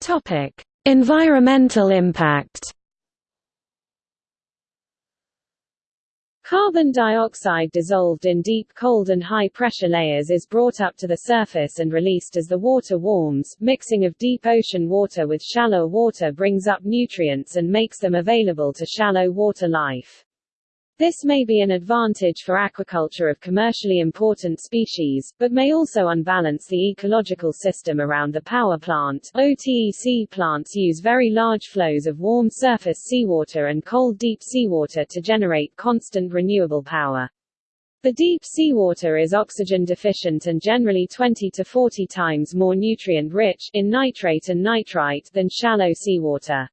Topic: Environmental impact. Carbon dioxide dissolved in deep cold and high pressure layers is brought up to the surface and released as the water warms. Mixing of deep ocean water with shallow water brings up nutrients and makes them available to shallow water life. This may be an advantage for aquaculture of commercially important species, but may also unbalance the ecological system around the power plant. OTEC plants use very large flows of warm surface seawater and cold deep seawater to generate constant renewable power. The deep seawater is oxygen deficient and generally 20 to 40 times more nutrient rich in nitrate and nitrite than shallow seawater.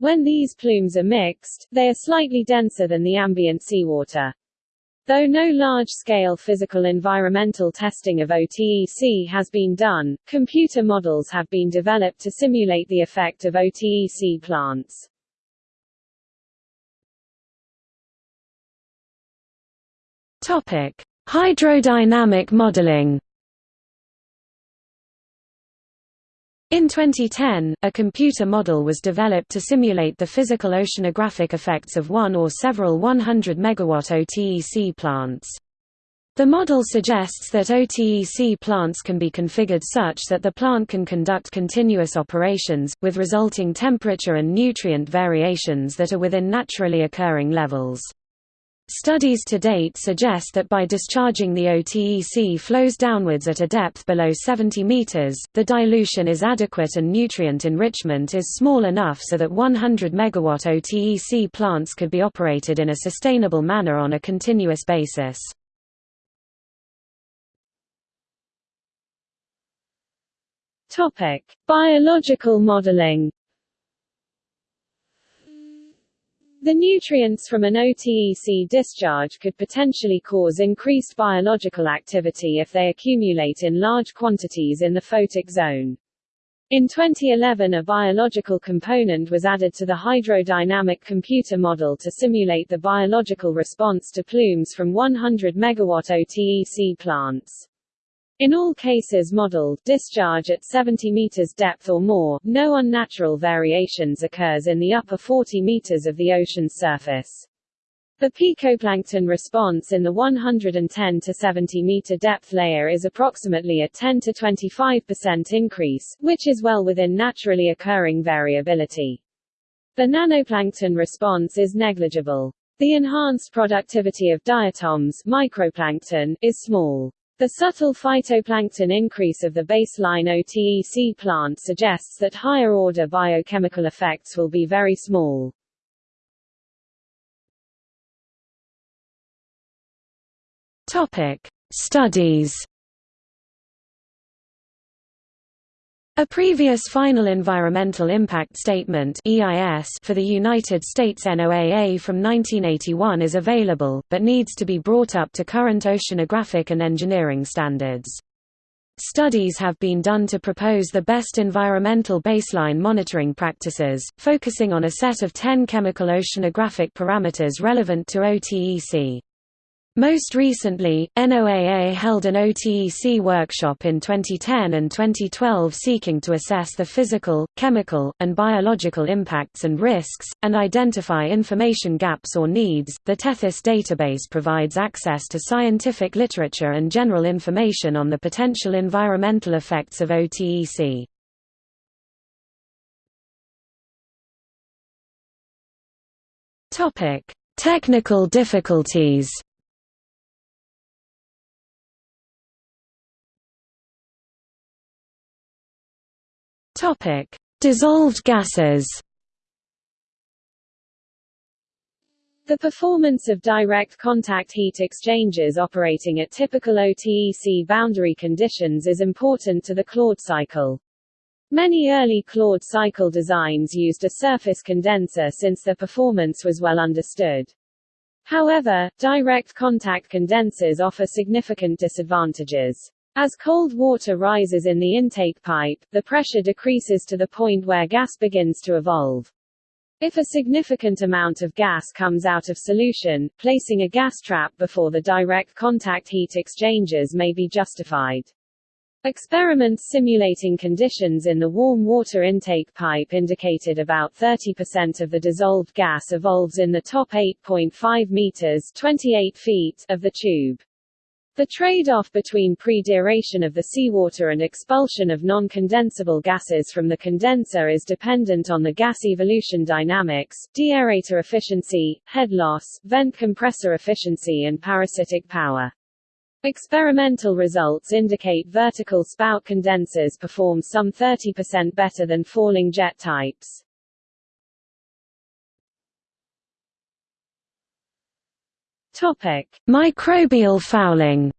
When these plumes are mixed, they are slightly denser than the ambient seawater. Though no large-scale physical environmental testing of OTEC has been done, computer models have been developed to simulate the effect of OTEC plants. Topic: Hydrodynamic modeling. In 2010, a computer model was developed to simulate the physical oceanographic effects of one or several 100 MW OTEC plants. The model suggests that OTEC plants can be configured such that the plant can conduct continuous operations, with resulting temperature and nutrient variations that are within naturally occurring levels. Studies to date suggest that by discharging the OTEC flows downwards at a depth below 70 meters, the dilution is adequate and nutrient enrichment is small enough so that 100 megawatt OTEC plants could be operated in a sustainable manner on a continuous basis. Topic: Biological modeling The nutrients from an OTEC discharge could potentially cause increased biological activity if they accumulate in large quantities in the photic zone. In 2011 a biological component was added to the hydrodynamic computer model to simulate the biological response to plumes from 100 MW OTEC plants. In all cases modeled, discharge at 70 meters depth or more, no unnatural variations occurs in the upper 40 meters of the ocean's surface. The picoplankton response in the 110 to 70 meter depth layer is approximately a 10 to 25% increase, which is well within naturally occurring variability. The nanoplankton response is negligible. The enhanced productivity of diatoms microplankton is small. The subtle phytoplankton increase of the baseline OTEC plant suggests that higher-order biochemical effects will be very small. Topic: Studies A previous Final Environmental Impact Statement for the United States NOAA from 1981 is available, but needs to be brought up to current oceanographic and engineering standards. Studies have been done to propose the best environmental baseline monitoring practices, focusing on a set of 10 chemical oceanographic parameters relevant to OTEC. Most recently, NOAA held an OTEC workshop in 2010 and 2012 seeking to assess the physical, chemical, and biological impacts and risks, and identify information gaps or needs. The Tethys database provides access to scientific literature and general information on the potential environmental effects of OTEC. Technical difficulties Topic: Dissolved gases. The performance of direct contact heat exchangers operating at typical OTEC boundary conditions is important to the Claude cycle. Many early Claude cycle designs used a surface condenser since their performance was well understood. However, direct contact condensers offer significant disadvantages. As cold water rises in the intake pipe, the pressure decreases to the point where gas begins to evolve. If a significant amount of gas comes out of solution, placing a gas trap before the direct contact heat exchangers may be justified. Experiments simulating conditions in the warm water intake pipe indicated about 30% of the dissolved gas evolves in the top 8.5 meters 28 feet of the tube. The trade-off between pre-deaeration of the seawater and expulsion of non-condensable gases from the condenser is dependent on the gas evolution dynamics, deaerator efficiency, head loss, vent compressor efficiency and parasitic power. Experimental results indicate vertical spout condensers perform some 30% better than falling jet types. Topic: Microbial fouling.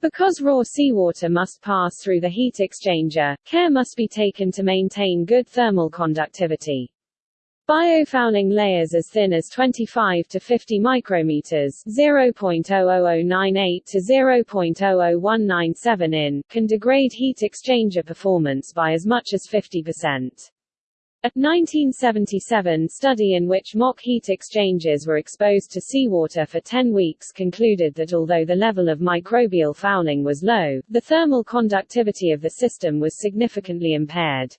Because raw seawater must pass through the heat exchanger, care must be taken to maintain good thermal conductivity. Biofouling layers as thin as 25 to 50 micrometers (0.00098 to 0.00197 in) can degrade heat exchanger performance by as much as 50%. A 1977 study in which mock heat exchangers were exposed to seawater for 10 weeks concluded that although the level of microbial fouling was low, the thermal conductivity of the system was significantly impaired.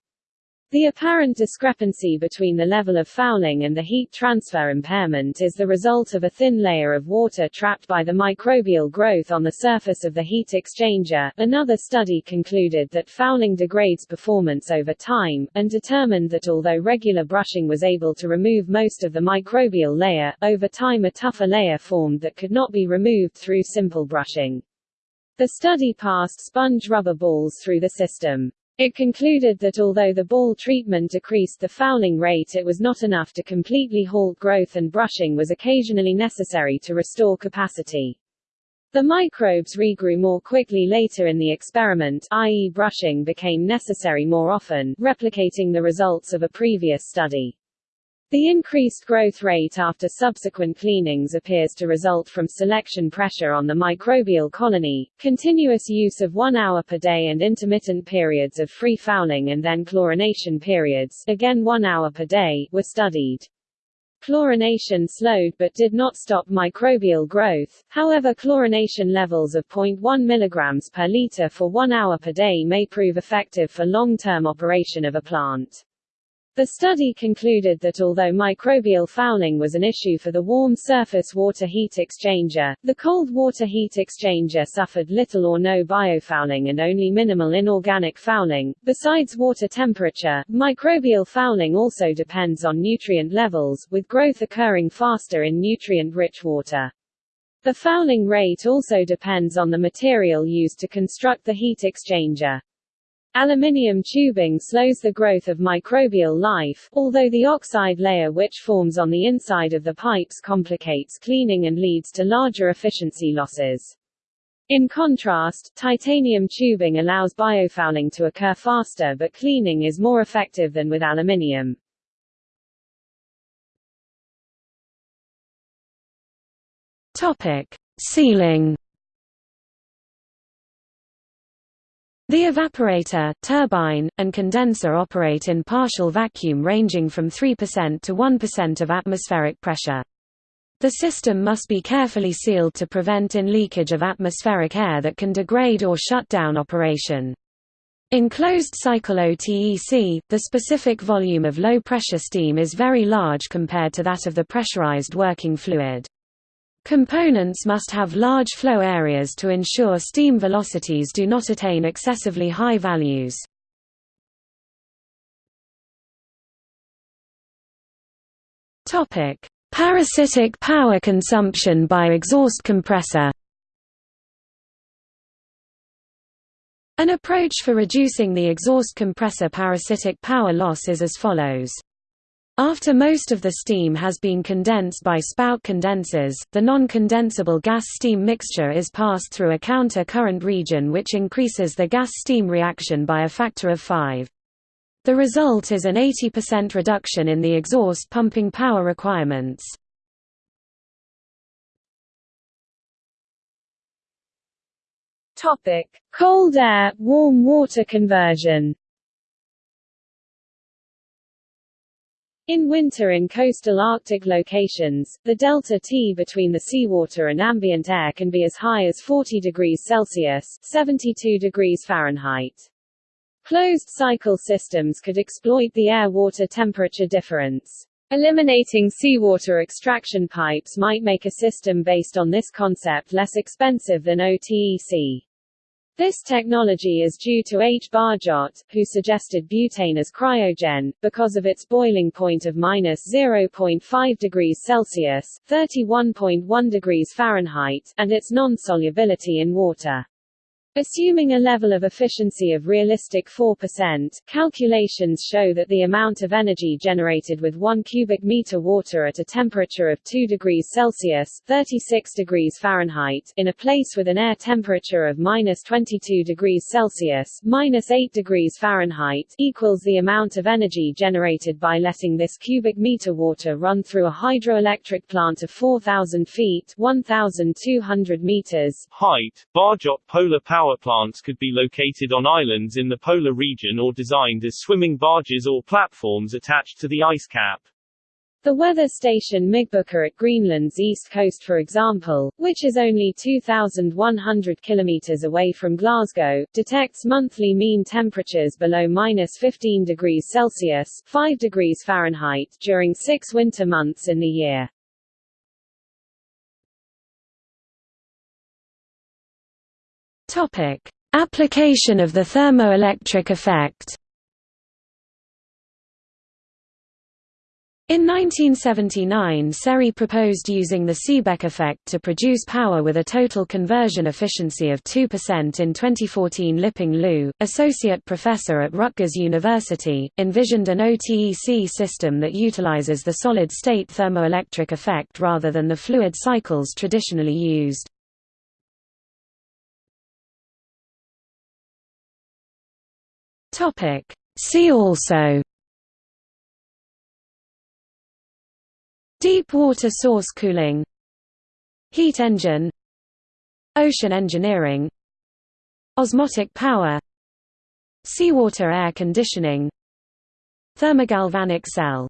The apparent discrepancy between the level of fouling and the heat transfer impairment is the result of a thin layer of water trapped by the microbial growth on the surface of the heat exchanger. Another study concluded that fouling degrades performance over time, and determined that although regular brushing was able to remove most of the microbial layer, over time a tougher layer formed that could not be removed through simple brushing. The study passed sponge rubber balls through the system. It concluded that although the ball treatment decreased the fouling rate it was not enough to completely halt growth and brushing was occasionally necessary to restore capacity. The microbes regrew more quickly later in the experiment i.e. brushing became necessary more often, replicating the results of a previous study. The increased growth rate after subsequent cleanings appears to result from selection pressure on the microbial colony, continuous use of one hour per day and intermittent periods of free fouling and then chlorination periods again one hour per day were studied. Chlorination slowed but did not stop microbial growth, however chlorination levels of 0.1 mg per liter for one hour per day may prove effective for long-term operation of a plant. The study concluded that although microbial fouling was an issue for the warm surface water heat exchanger, the cold water heat exchanger suffered little or no biofouling and only minimal inorganic fouling. Besides water temperature, microbial fouling also depends on nutrient levels, with growth occurring faster in nutrient-rich water. The fouling rate also depends on the material used to construct the heat exchanger. Aluminium tubing slows the growth of microbial life, although the oxide layer which forms on the inside of the pipes complicates cleaning and leads to larger efficiency losses. In contrast, titanium tubing allows biofouling to occur faster but cleaning is more effective than with aluminium. Topic: Sealing The evaporator, turbine, and condenser operate in partial vacuum ranging from 3% to 1% of atmospheric pressure. The system must be carefully sealed to prevent in leakage of atmospheric air that can degrade or shut down operation. In closed-cycle OTEC, the specific volume of low-pressure steam is very large compared to that of the pressurized working fluid. Components must have large flow areas to ensure steam velocities do not attain excessively high values. Topic: Parasitic power consumption by exhaust compressor. An approach for reducing the exhaust compressor parasitic power loss is as follows. After most of the steam has been condensed by spout condensers, the non-condensable gas-steam mixture is passed through a counter-current region which increases the gas-steam reaction by a factor of 5. The result is an 80% reduction in the exhaust pumping power requirements. Cold air, warm water conversion. In winter in coastal Arctic locations, the delta T between the seawater and ambient air can be as high as 40 degrees Celsius 72 degrees Fahrenheit. Closed-cycle systems could exploit the air-water temperature difference. Eliminating seawater extraction pipes might make a system based on this concept less expensive than OTEC. This technology is due to H. Barjot, who suggested butane as cryogen, because of its boiling point of minus 0.5 degrees Celsius (31.1 degrees Fahrenheit) and its non-solubility in water. Assuming a level of efficiency of realistic 4%, calculations show that the amount of energy generated with 1 cubic meter water at a temperature of 2 degrees Celsius 36 degrees Fahrenheit in a place with an air temperature of minus 22 degrees Celsius minus 8 degrees Fahrenheit equals the amount of energy generated by letting this cubic meter water run through a hydroelectric plant of 4,000 feet 1,200 meters height. Barjot polar power power plants could be located on islands in the polar region or designed as swimming barges or platforms attached to the ice cap. The weather station Myggbukta at Greenland's east coast for example, which is only 2,100 kilometers away from Glasgow, detects monthly mean temperatures below minus 15 degrees Celsius 5 degrees Fahrenheit during six winter months in the year. Topic: Application of the thermoelectric effect. In 1979 SERI proposed using the Seebeck effect to produce power with a total conversion efficiency of 2% in 2014 Liping Liu, associate professor at Rutgers University, envisioned an OTEC system that utilizes the solid-state thermoelectric effect rather than the fluid cycles traditionally used. Topic. See also. Deep water source cooling. Heat engine. Ocean engineering. Osmotic power. Seawater air conditioning. Thermogalvanic cell